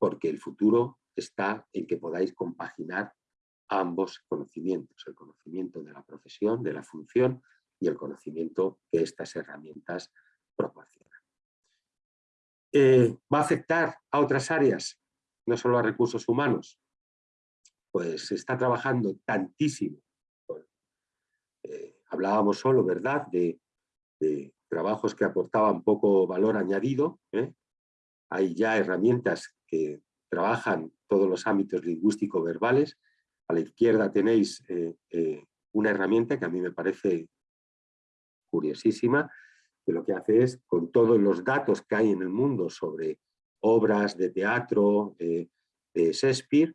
porque el futuro está en que podáis compaginar ambos conocimientos, el conocimiento de la profesión, de la función y el conocimiento que estas herramientas proporcionan. Eh, ¿Va a afectar a otras áreas, no solo a recursos humanos? Pues se está trabajando tantísimo. Eh, hablábamos solo, ¿verdad?, de, trabajos que aportaban poco valor añadido. ¿eh? Hay ya herramientas que trabajan todos los ámbitos lingüístico-verbales a la izquierda tenéis eh, eh, una herramienta que a mí me parece curiosísima, que lo que hace es, con todos los datos que hay en el mundo sobre obras de teatro eh, de Shakespeare,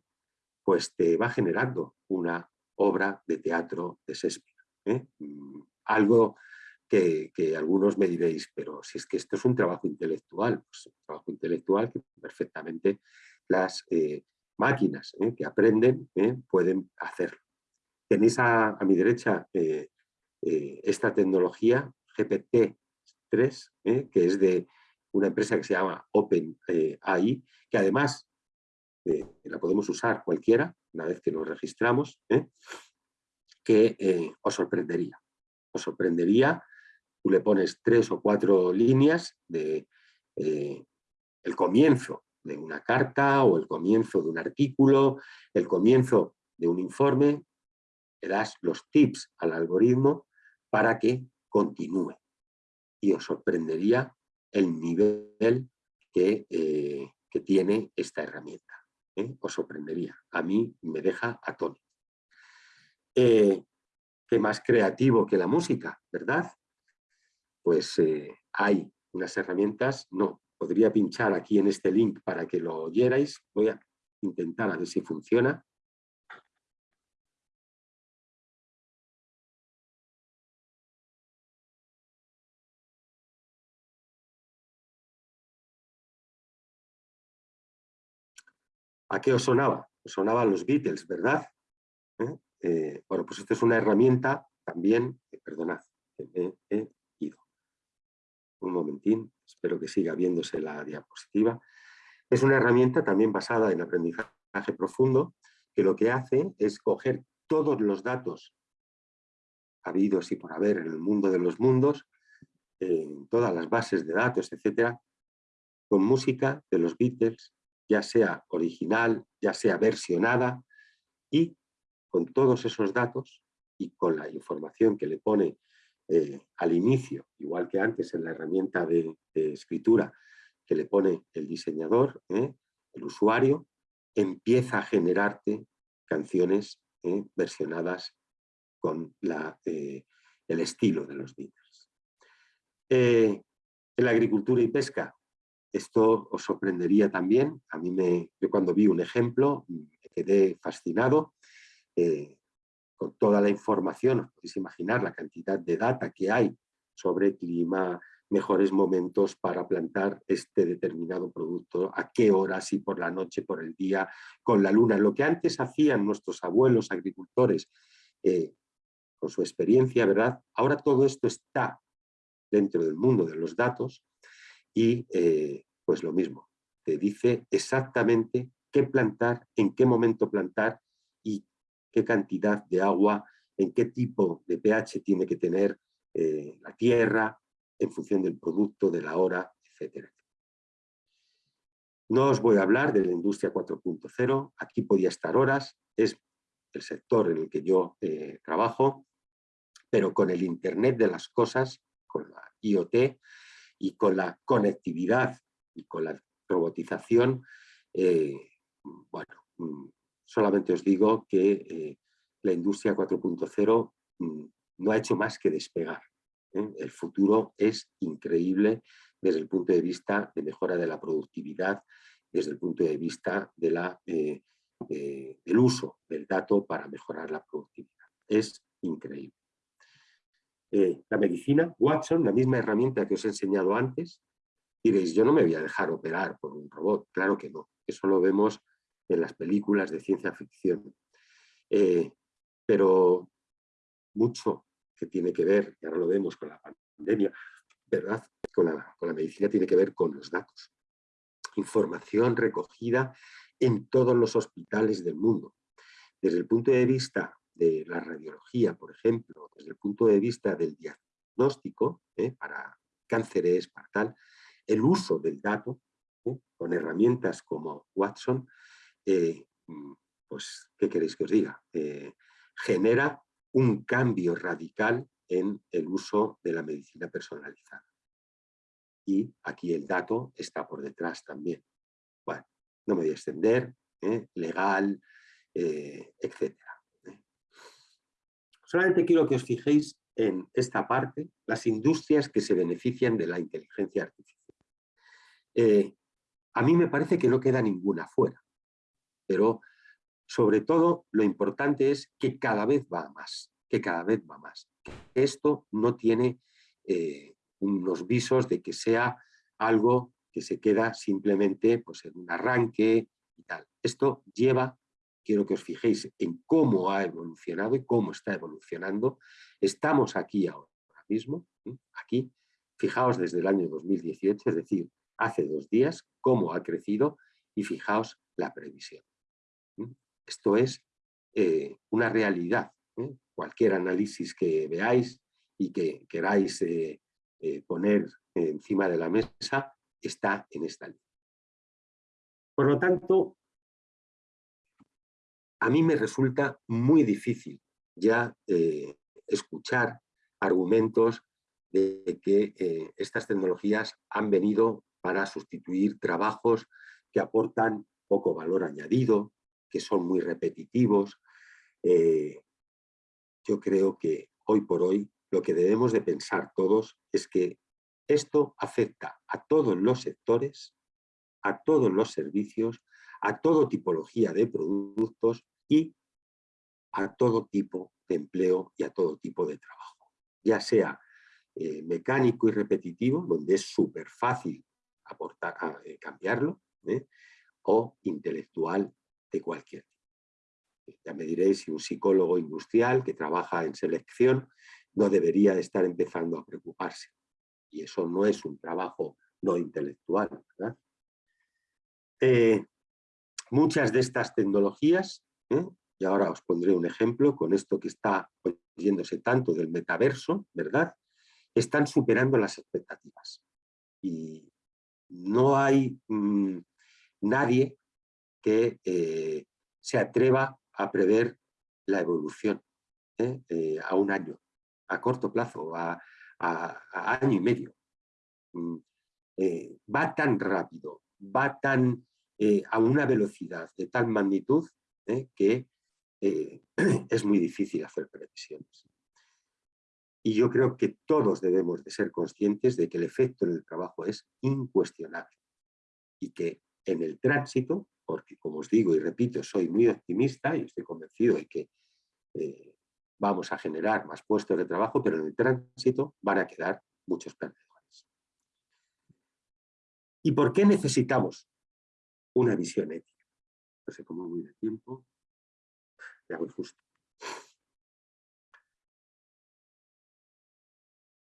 pues te va generando una obra de teatro de Shakespeare. Mm, algo que, algunos me diréis, pero si es que esto es un trabajo intelectual, pues un trabajo intelectual que perfectamente las máquinas ¿eh? que aprenden ¿eh? pueden hacerlo. Tenéis a, mi derecha eh, esta tecnología GPT-3, que es de una empresa que se llama OpenAI, que además la podemos usar cualquiera, una vez que nos registramos, que os sorprendería. Os sorprendería, tú le pones tres o cuatro líneas de el comienzo de una carta o el comienzo de un artículo, el comienzo de un informe, le das los tips al algoritmo para que continúe. Y os sorprendería el nivel que, eh, que tiene esta herramienta. ¿eh? Os sorprendería. A mí me deja atónito. Eh, ¿Qué más creativo que la música, verdad? Pues hay unas herramientas, no, podría pinchar aquí en este link para que lo oyerais. Voy a intentar a ver si funciona. ¿A qué os sonaba? Os sonaban los Beatles, ¿verdad? ¿Eh? Eh, bueno, pues esta es una herramienta también, eh, perdonad. Un momentín espero que siga viéndose la diapositiva. Es una herramienta también basada en aprendizaje profundo, que lo que hace es coger todos los datos habidos y por haber en el mundo de los mundos, en todas las bases de datos, etcétera, con música de los Beatles, ya sea original, ya sea versionada, y con todos esos datos y con la información que le pone eh, al inicio, igual que antes en la herramienta de, escritura que le pone el diseñador, ¿eh? el usuario, empieza a generarte canciones ¿eh? versionadas con la, el estilo de los Beatles. en la agricultura y pesca, esto os sorprendería también. A mí me, yo cuando vi un ejemplo me quedé fascinado con toda la información, os podéis imaginar la cantidad de data que hay sobre clima, mejores momentos para plantar este determinado producto, a qué hora, si por la noche, por el día, con la luna. Lo que antes hacían nuestros abuelos agricultores eh, con su experiencia, ¿verdad? Ahora todo esto está dentro del mundo de los datos y eh, pues lo mismo, te dice exactamente qué plantar, en qué momento plantar y qué cantidad de agua, en qué tipo de pH tiene que tener eh, la tierra, en función del producto, de la hora, etc. No os voy a hablar de la industria 4.0, aquí podía estar horas, es el sector en el que yo eh, trabajo, pero con el Internet de las cosas, con la IoT y con la conectividad y con la robotización, eh, bueno, mm, solamente os digo que eh, la industria 4.0 mm, no ha hecho más que despegar. El futuro es increíble desde el punto de vista de mejora de la productividad, desde el punto de vista eh, eh, del uso del dato para mejorar la productividad. Es increíble. Eh, la medicina, Watson, la misma herramienta que os he enseñado antes, diréis, yo no me voy a dejar operar por un robot. Claro que no, eso lo vemos en las películas de ciencia ficción. pero mucho que tiene que ver, y ahora lo vemos con la pandemia, ¿verdad? Con la, con la medicina tiene que ver con los datos información recogida en todos los hospitales del mundo. Desde el punto de vista de la radiología, por ejemplo, desde el punto de vista del diagnóstico, ¿eh? para cánceres, para tal, el uso del dato ¿eh? con herramientas como Watson, eh, pues, ¿qué queréis que os diga? genera un cambio radical en el uso de la medicina personalizada y aquí el dato está por detrás también. Bueno, no me voy a extender, ¿eh? legal, eh, etc. ¿eh? Solamente quiero que os fijéis en esta parte, las industrias que se benefician de la inteligencia artificial. a mí me parece que no queda ninguna fuera, pero sobre todo lo importante es que cada vez va más, que cada vez va más. Esto no tiene unos visos de que sea algo que se queda simplemente pues, en un arranque y tal. Esto lleva, quiero que os fijéis en cómo ha evolucionado y cómo está evolucionando. Estamos aquí ahora mismo, aquí, fijaos desde el año 2018, es decir, hace dos días, cómo ha crecido y fijaos la previsión. Esto es eh, una realidad. Cualquier análisis que veáis y que queráis eh, eh, poner encima de la mesa está en esta línea. Por lo tanto, a mí me resulta muy difícil ya eh, escuchar argumentos de que eh, estas tecnologías han venido para sustituir trabajos que aportan poco valor añadido, que son muy repetitivos. yo creo que hoy por hoy lo que debemos de pensar todos es que esto afecta a todos los sectores, a todos los servicios, a toda tipología de productos y a todo tipo de empleo y a todo tipo de trabajo. Ya sea eh, mecánico y repetitivo, donde es súper fácil aportar, eh, cambiarlo, ¿eh? o intelectual cualquier tipo. Ya me diréis si un psicólogo industrial que trabaja en selección no debería de estar empezando a preocuparse. Y eso no es un trabajo no intelectual. Eh, muchas de estas tecnologías, ¿eh? y ahora os pondré un ejemplo con esto que está oyéndose tanto del metaverso, ¿verdad? Están superando las expectativas. Y no hay mm, nadie que eh, se atreva a prever la evolución a un año a corto plazo, a, año y medio. Mm, eh, va tan rápido, va tan eh, a una velocidad de tal magnitud eh, que es muy difícil hacer previsiones. Y yo creo que todos debemos de ser conscientes de que el efecto en el trabajo es incuestionable y que en el tránsito, porque como os digo y repito, soy muy optimista y estoy convencido de que vamos a generar más puestos de trabajo, pero en el tránsito van a quedar muchos perdedores. ¿Y por qué necesitamos una visión ética? No sé cómo voy de tiempo. Ya voy justo.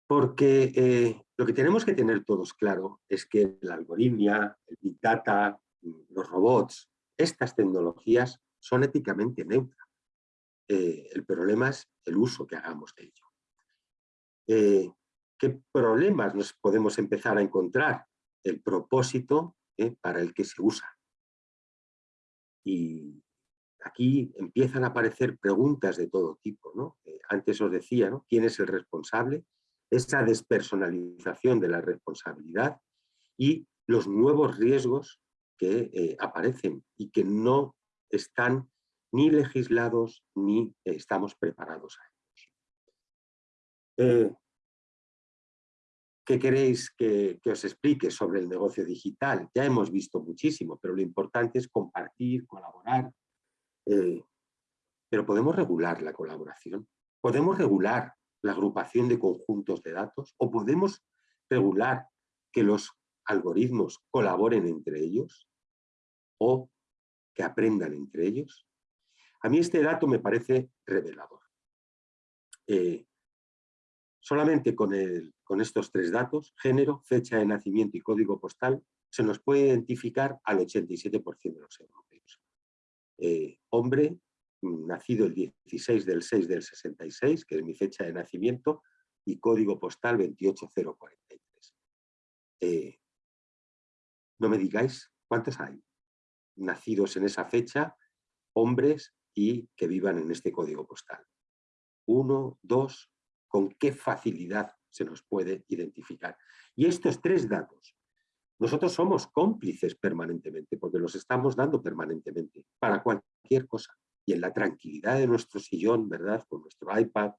Porque eh, lo que tenemos que tener todos claro es que la algoritmia, el Big Data, los robots, estas tecnologías son éticamente neutras. Eh, el problema es el uso que hagamos de ello. Eh, ¿Qué problemas nos podemos empezar a encontrar? El propósito ¿eh? para el que se usa. Y aquí empiezan a aparecer preguntas de todo tipo. ¿no? Antes os decía, ¿no? ¿quién es el responsable? Esa despersonalización de la responsabilidad y los nuevos riesgos que eh, aparecen y que no están ni legislados ni estamos preparados a ellos. ¿Qué queréis que, os explique sobre el negocio digital? Ya hemos visto muchísimo, pero lo importante es compartir, colaborar. Eh, pero ¿podemos regular la colaboración? ¿Podemos regular la agrupación de conjuntos de datos? ¿O podemos regular que los algoritmos colaboren entre ellos? ¿O que aprendan entre ellos? A mí este dato me parece revelador. Eh, Solamente con, estos tres datos, género, fecha de nacimiento y código postal, se nos puede identificar al 87% de los europeos. Eh, hombre, nacido el 16 del 6 del 66, que es mi fecha de nacimiento, y código postal 28043. Eh, no me digáis cuántos hay nacidos en esa fecha, hombres y que vivan en este código postal. Uno, dos, con qué facilidad se nos puede identificar. Y estos tres datos, nosotros somos cómplices permanentemente, porque los estamos dando permanentemente, para cualquier cosa. Y en la tranquilidad de nuestro sillón, ¿verdad? Con nuestro iPad,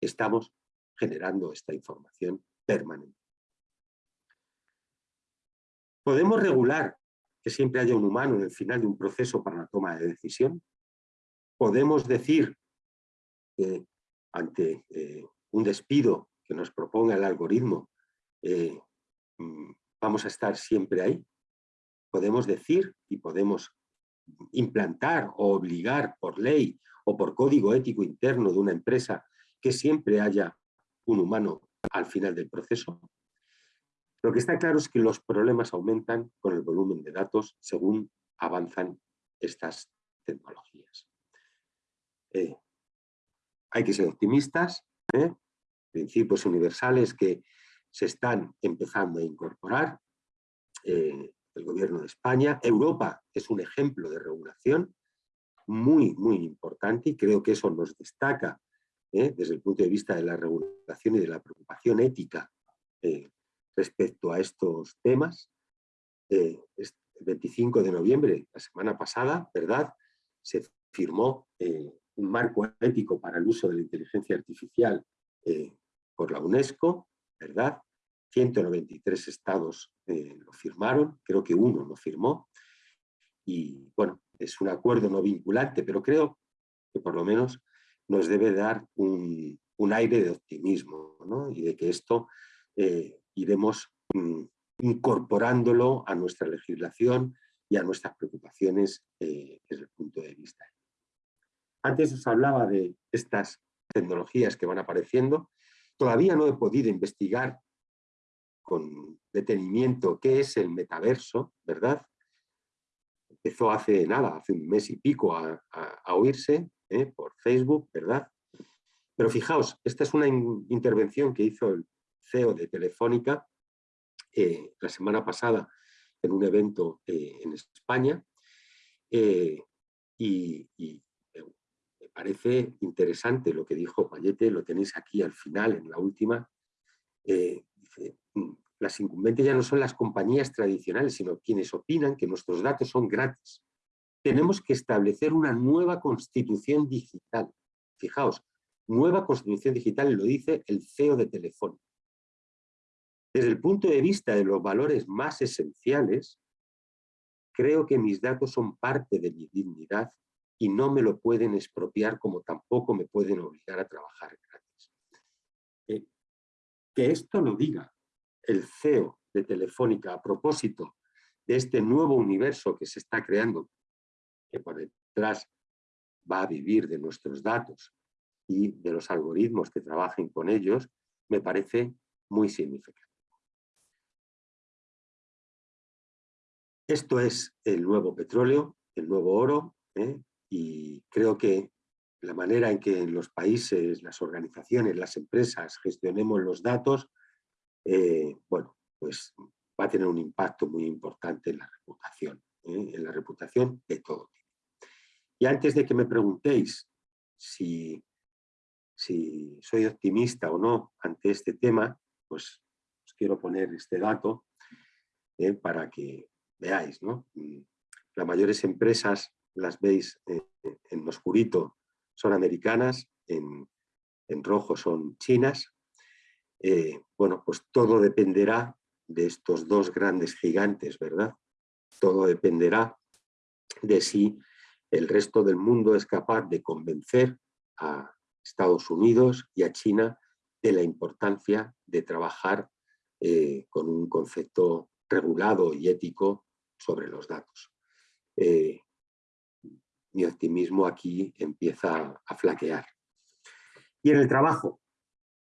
estamos generando esta información permanente. ¿Podemos regular que siempre haya un humano en el final de un proceso para la toma de decisión? ¿Podemos decir que ante eh, un despido que nos proponga el algoritmo, eh, mm, vamos a estar siempre ahí. Podemos decir y podemos implantar o obligar por ley o por código ético interno de una empresa que siempre haya un humano al final del proceso. Lo que está claro es que los problemas aumentan con el volumen de datos según avanzan estas tecnologías. Eh, hay que ser optimistas, ¿eh? principios universales que se están empezando a incorporar. Eh, el gobierno de España. Europa es un ejemplo de regulación muy, muy importante y creo que eso nos destaca desde el punto de vista de la regulación y de la preocupación ética respecto a estos temas. el 25 de noviembre, la semana pasada, ¿verdad? Se firmó un marco ético para el uso de la inteligencia artificial por la UNESCO, ¿verdad? 193 estados eh, lo firmaron, creo que uno lo firmó, y bueno, es un acuerdo no vinculante, pero creo que por lo menos nos debe dar un, aire de optimismo, ¿no? Y de que esto eh, iremos mm, incorporándolo a nuestra legislación y a nuestras preocupaciones eh, desde el punto de vista. Antes os hablaba de estas tecnologías que van apareciendo, Todavía no he podido investigar con detenimiento qué es el metaverso, ¿verdad? Empezó hace nada, hace un mes y pico a, oírse ¿eh? por Facebook, ¿verdad? Pero fijaos, esta es una intervención que hizo el CEO de Telefónica eh, la semana pasada en un evento eh, en España y, parece interesante lo que dijo Payete, lo tenéis aquí al final, en la última. Eh, mm, las incumbentes ya no son las compañías tradicionales, sino quienes opinan que nuestros datos son gratis. Tenemos que establecer una nueva constitución digital. Fijaos, nueva constitución digital, lo dice el CEO de Telefónica. Desde el punto de vista de los valores más esenciales, creo que mis datos son parte de mi dignidad y no me lo pueden expropiar como tampoco me pueden obligar a trabajar gratis. Eh, que esto lo diga el CEO de Telefónica a propósito de este nuevo universo que se está creando, que por detrás va a vivir de nuestros datos y de los algoritmos que trabajen con ellos, me parece muy significativo. Esto es el nuevo petróleo, el nuevo oro, ¿eh? y creo que la manera en que los países, las organizaciones, las empresas gestionemos los datos, eh, bueno, pues va a tener un impacto muy importante en la reputación, en la reputación de todo. Y antes de que me preguntéis si, si soy optimista o no ante este tema, pues os quiero poner este dato para que veáis. ¿no? Las mayores empresas las veis en oscurito son americanas, en, rojo son chinas. Eh, bueno, pues todo dependerá de estos dos grandes gigantes, ¿verdad? Todo dependerá de si el resto del mundo es capaz de convencer a Estados Unidos y a China de la importancia de trabajar eh, con un concepto regulado y ético sobre los datos. Eh, mi optimismo aquí empieza a flaquear. Y en el trabajo,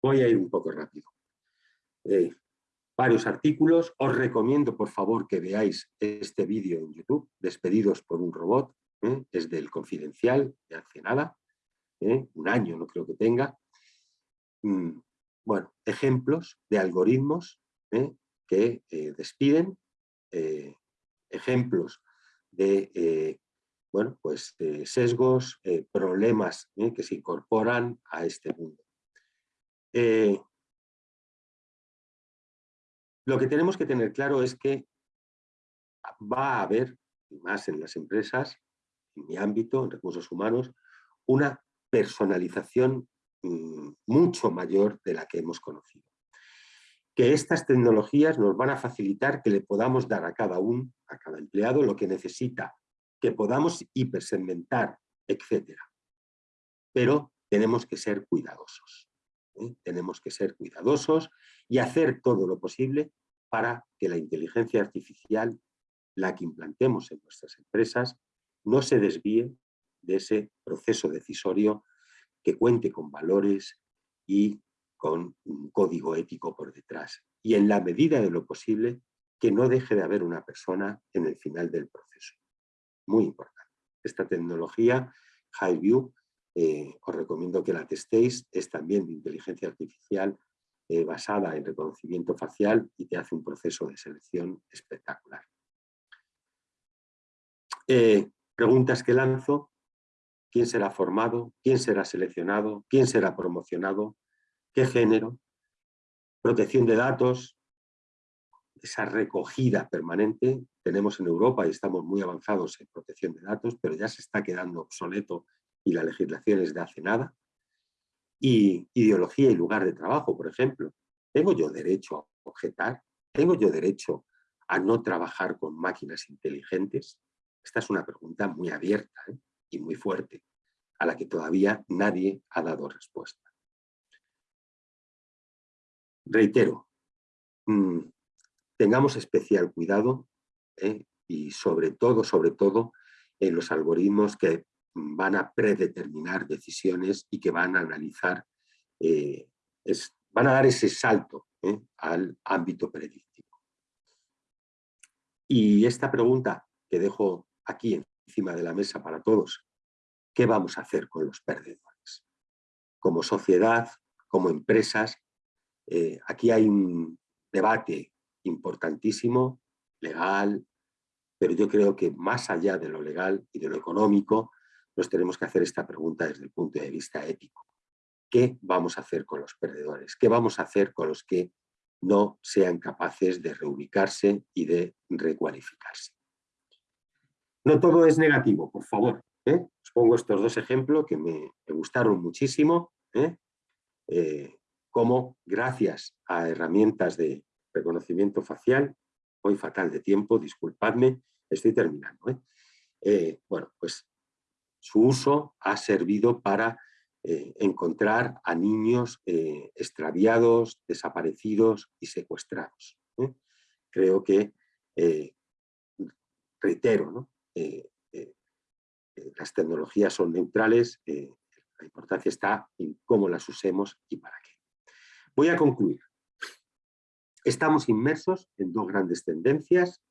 voy a ir un poco rápido. Eh, varios artículos, os recomiendo por favor que veáis este vídeo en YouTube, Despedidos por un robot, ¿eh? es del Confidencial, de hace nada, un año no creo que tenga. Mm, bueno, ejemplos de algoritmos que despiden, ejemplos de bueno, pues, eh, sesgos, eh, problemas ¿eh? que se incorporan a este mundo. lo que tenemos que tener claro es que va a haber, más en las empresas, en mi ámbito, en recursos humanos, una personalización mm, mucho mayor de la que hemos conocido. Que estas tecnologías nos van a facilitar que le podamos dar a cada uno, a cada empleado, lo que necesita que podamos hipersegmentar, etc. Pero tenemos que ser cuidadosos. ¿eh? Tenemos que ser cuidadosos y hacer todo lo posible para que la inteligencia artificial, la que implantemos en nuestras empresas, no se desvíe de ese proceso decisorio que cuente con valores y con un código ético por detrás. Y en la medida de lo posible, que no deje de haber una persona en el final del proceso muy importante. Esta tecnología, HighView, eh, os recomiendo que la testéis, es también de inteligencia artificial eh, basada en reconocimiento facial y te hace un proceso de selección espectacular. Eh, preguntas que lanzo, ¿quién será formado? ¿Quién será seleccionado? ¿Quién será promocionado? ¿Qué género? Protección de datos, esa recogida permanente. Tenemos en Europa y estamos muy avanzados en protección de datos, pero ya se está quedando obsoleto y la legislación es de hace nada. Y ideología y lugar de trabajo, por ejemplo. ¿Tengo yo derecho a objetar? ¿Tengo yo derecho a no trabajar con máquinas inteligentes? Esta es una pregunta muy abierta ¿eh? y muy fuerte, a la que todavía nadie ha dado respuesta. Reitero, mm, tengamos especial cuidado ¿eh? y sobre todo, sobre todo, en los algoritmos que van a predeterminar decisiones y que van a analizar, eh, van a dar ese salto ¿eh? al ámbito predictivo. Y esta pregunta que dejo aquí encima de la mesa para todos, ¿qué vamos a hacer con los perdedores? Como sociedad, como empresas, aquí hay un debate importantísimo, legal, pero yo creo que más allá de lo legal y de lo económico, nos tenemos que hacer esta pregunta desde el punto de vista ético. ¿Qué vamos a hacer con los perdedores? ¿Qué vamos a hacer con los que no sean capaces de reubicarse y de recualificarse? No todo es negativo, por favor. ¿eh? Os pongo estos dos ejemplos que me, gustaron muchísimo. ¿eh? Eh, cómo gracias a herramientas de reconocimiento facial, hoy fatal de tiempo, disculpadme, estoy terminando. ¿eh? Eh, bueno, pues su uso ha servido para eh, encontrar a niños extraviados, desaparecidos y secuestrados. Creo que, reitero, ¿no? las tecnologías son neutrales, la importancia está en cómo las usemos y para qué. Voy a concluir. Estamos inmersos en dos grandes tendencias,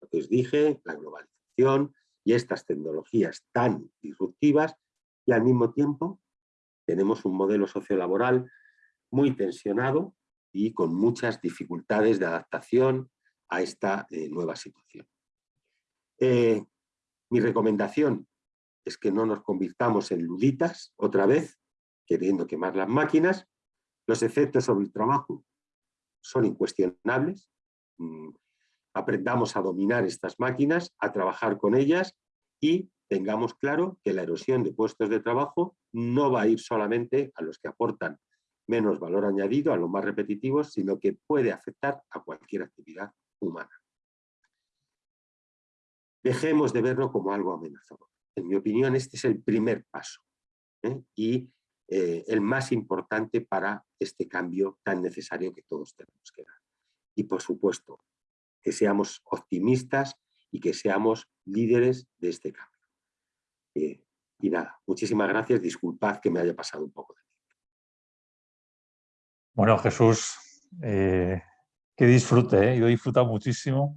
lo que os dije, la globalización y estas tecnologías tan disruptivas y al mismo tiempo tenemos un modelo sociolaboral muy tensionado y con muchas dificultades de adaptación a esta eh, nueva situación. Eh, mi recomendación es que no nos convirtamos en luditas otra vez, queriendo quemar las máquinas. Los efectos sobre el trabajo son incuestionables. Mm, aprendamos a dominar estas máquinas, a trabajar con ellas y tengamos claro que la erosión de puestos de trabajo no va a ir solamente a los que aportan menos valor añadido, a los más repetitivos, sino que puede afectar a cualquier actividad humana. Dejemos de verlo como algo amenazador. En mi opinión, este es el primer paso ¿eh? y eh, el más importante para este cambio tan necesario que todos tenemos que dar. Y por supuesto, que seamos optimistas y que seamos líderes de este cambio. Eh, y nada, muchísimas gracias, disculpad que me haya pasado un poco de tiempo. Bueno, Jesús, que disfrute, yo he disfrutado muchísimo.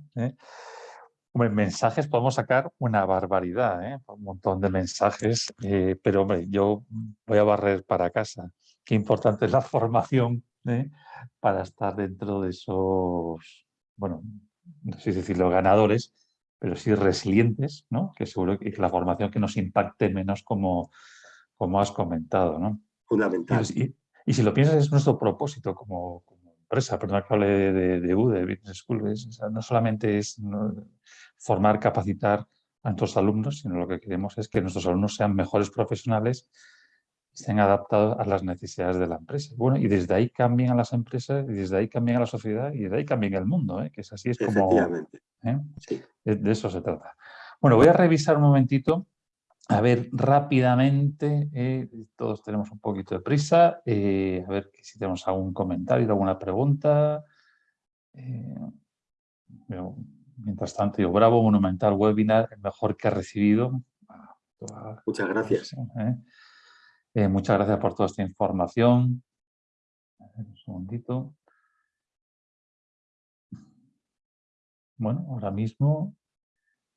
Hombre, mensajes podemos sacar una barbaridad, ¿eh? un montón de mensajes, eh, pero hombre, yo voy a barrer para casa. Qué importante es la formación ¿eh? para estar dentro de esos, bueno, no sé si decirlo ganadores, pero sí resilientes, ¿no? que seguro que la formación que nos impacte menos como, como has comentado. ¿no? Fundamental. Y, y, si lo piensas es nuestro propósito como, empresa, perdón que hable de, de, UDE, Business School, no solamente es formar, capacitar a nuestros alumnos, sino lo que queremos es que nuestros alumnos sean mejores profesionales, estén adaptados a las necesidades de la empresa. Bueno, y desde ahí cambien a las empresas, y desde ahí cambien a la sociedad, y desde ahí cambien el mundo, ¿eh? que es así, es como... ¿eh? De, eso se trata. Bueno, voy a revisar un momentito a ver, rápidamente, eh, todos tenemos un poquito de prisa, eh, a ver si tenemos algún comentario, alguna pregunta. Eh, mientras tanto, yo, bravo, monumental webinar, el mejor que he recibido. Muchas gracias. muchas gracias por toda esta información. un segundito. Bueno, ahora mismo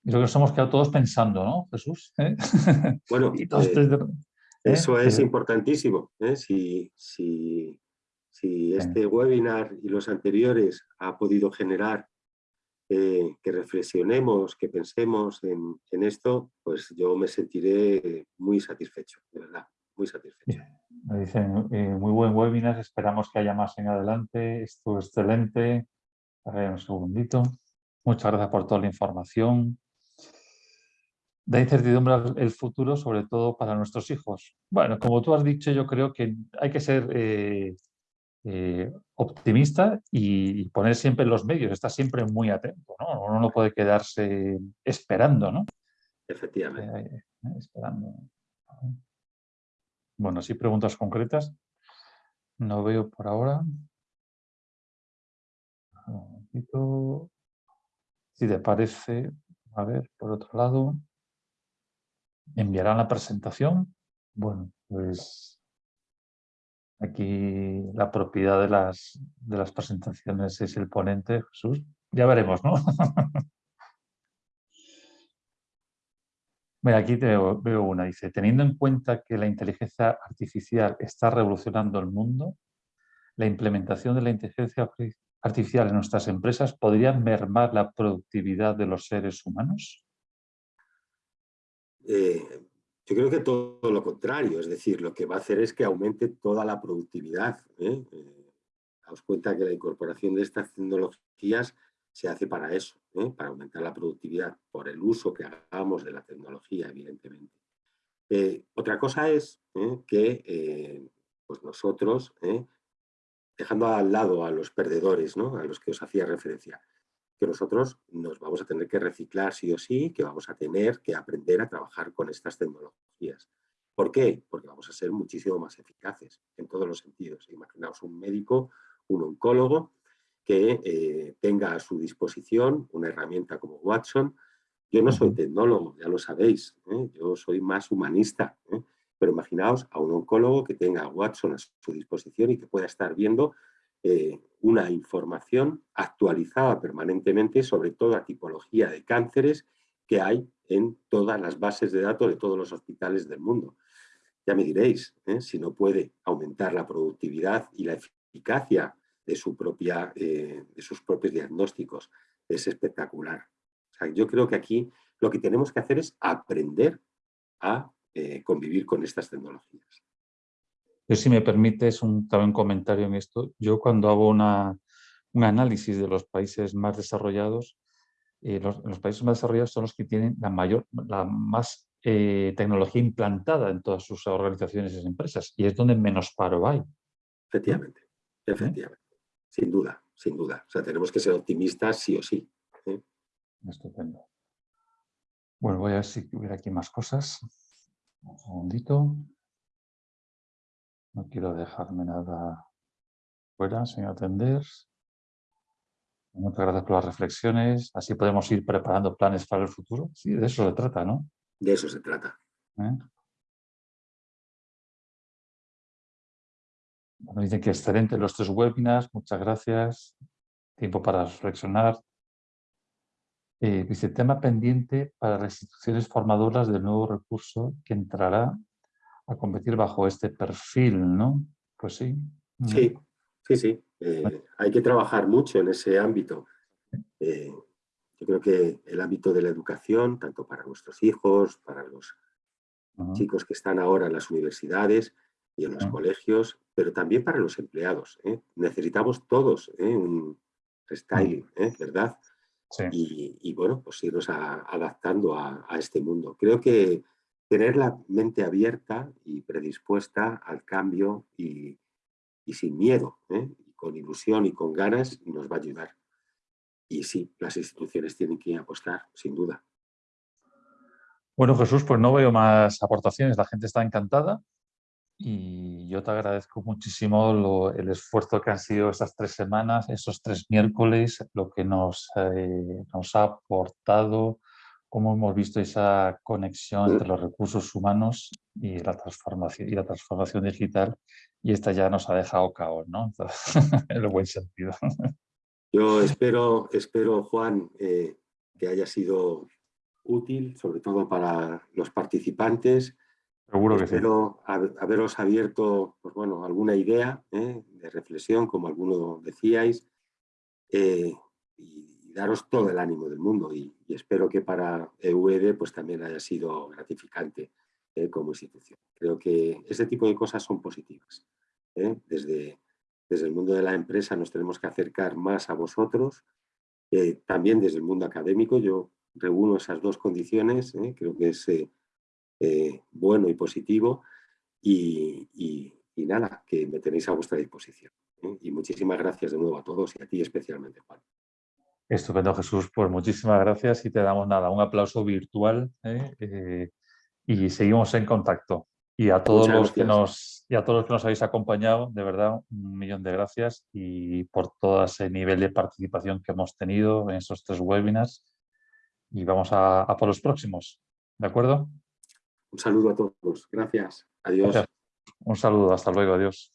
y lo que nos hemos quedado todos pensando, ¿no, Jesús? ¿Eh? Bueno, eh, ¿eh? eso es importantísimo. Si, si, si, este webinar y los anteriores ha podido generar que reflexionemos, que pensemos en, en, esto, pues yo me sentiré muy satisfecho, de verdad, muy satisfecho. Me dicen, muy buen webinar, esperamos que haya más en adelante, esto es excelente. A ver, un segundito. Muchas gracias por toda la información da incertidumbre el futuro, sobre todo para nuestros hijos. Bueno, como tú has dicho, yo creo que hay que ser eh, eh, optimista y poner siempre los medios, estar siempre muy atento, ¿no? Uno no puede quedarse esperando, ¿no? Efectivamente. Eh, esperando. Bueno, sí, preguntas concretas. No veo por ahora. Si te parece, a ver, por otro lado enviarán la presentación. Bueno, pues aquí la propiedad de las, presentaciones es el ponente, Jesús. Ya veremos, ¿no? Mira, aquí veo, veo una, dice, teniendo en cuenta que la inteligencia artificial está revolucionando el mundo, la implementación de la inteligencia artificial en nuestras empresas podría mermar la productividad de los seres humanos? Eh, yo creo que todo lo contrario, es decir, lo que va a hacer es que aumente toda la productividad. ¿eh? Eh, daos cuenta que la incorporación de estas tecnologías se hace para eso, para aumentar la productividad, por el uso que hagamos de la tecnología, evidentemente. otra cosa es que pues nosotros, dejando al lado a los perdedores, ¿no? a los que os hacía referencia, que nosotros nos vamos a tener que reciclar sí o sí, que vamos a tener que aprender a trabajar con estas tecnologías. ¿Por qué? Porque vamos a ser muchísimo más eficaces en todos los sentidos. Imaginaos un médico, un oncólogo, que eh, tenga a su disposición una herramienta como Watson. Yo no soy tecnólogo, ya lo sabéis, ¿eh? yo soy más humanista, ¿eh? pero imaginaos a un oncólogo que tenga Watson a su disposición y que pueda estar viendo eh, una información actualizada permanentemente sobre toda tipología de cánceres que hay en todas las bases de datos de todos los hospitales del mundo. Ya me diréis, ¿eh? si no puede aumentar la productividad y la eficacia de, su propia, eh, de sus propios diagnósticos. Es espectacular. yo creo que aquí lo que tenemos que hacer es aprender a convivir con estas tecnologías. Yo, si me permites un, un comentario en esto, yo cuando hago una, un análisis de los países más desarrollados, eh, los, países más desarrollados son los que tienen la mayor, la más eh, tecnología implantada en todas sus organizaciones y empresas, y es donde menos paro hay. Efectivamente, efectivamente, sin duda, sin duda. O sea, tenemos que ser optimistas sí o sí. ¿eh? Estupendo. Bueno, voy a ver si hubiera aquí más cosas. Un segundito. No quiero dejarme nada fuera, sin atender. Muchas gracias por las reflexiones. Así podemos ir preparando planes para el futuro. Sí, de eso se trata, ¿no? De eso se trata. ¿Eh? Bueno, dicen que excelente los tres webinars. Muchas gracias. Tiempo para reflexionar. Eh, dice, tema pendiente para las instituciones formadoras del nuevo recurso que entrará a competir bajo este perfil, ¿no? Pues sí. Sí, sí, sí. Eh, hay que trabajar mucho en ese ámbito. Eh, yo creo que el ámbito de la educación, tanto para nuestros hijos, para los chicos que están ahora en las universidades y en los colegios, pero también para los empleados. ¿eh? Necesitamos todos un restyling, ¿verdad? Y, bueno, pues irnos adaptando a, este mundo. Creo que tener la mente abierta y predispuesta al cambio y, sin miedo, con ilusión y con ganas nos va a ayudar. Y sí, las instituciones tienen que apostar, sin duda. Bueno, Jesús, pues no veo más aportaciones. La gente está encantada y yo te agradezco muchísimo el esfuerzo que han sido estas tres semanas, esos tres miércoles, lo que nos, eh, nos ha aportado, cómo hemos visto esa conexión entre los recursos humanos y la transformación, y la transformación digital y esta ya nos ha dejado caos, ¿no? en el buen sentido. Yo espero, espero Juan, eh, que haya sido útil, sobre todo para los participantes. Seguro que espero haberos abierto pues bueno, alguna idea eh, de reflexión, como alguno decíais, eh, y daros todo el ánimo del mundo y, espero que para EUED pues también haya sido gratificante eh, como institución. Creo que ese tipo de cosas son positivas. ¿eh? Desde, desde el mundo de la empresa nos tenemos que acercar más a vosotros, eh, también desde el mundo académico yo reúno esas dos condiciones, creo que es bueno y positivo y nada, que me tenéis a vuestra disposición. Y muchísimas gracias de nuevo a todos y a ti especialmente, Juan. Estupendo, Jesús. Pues muchísimas gracias y te damos nada, un aplauso virtual ¿eh? Eh, y seguimos en contacto. Y a, todos los que nos, y a todos los que nos habéis acompañado, de verdad, un millón de gracias y por todo ese nivel de participación que hemos tenido en estos tres webinars. Y vamos a, por los próximos. ¿De acuerdo? Un saludo a todos. Gracias. Adiós. Un saludo. Hasta luego. Adiós.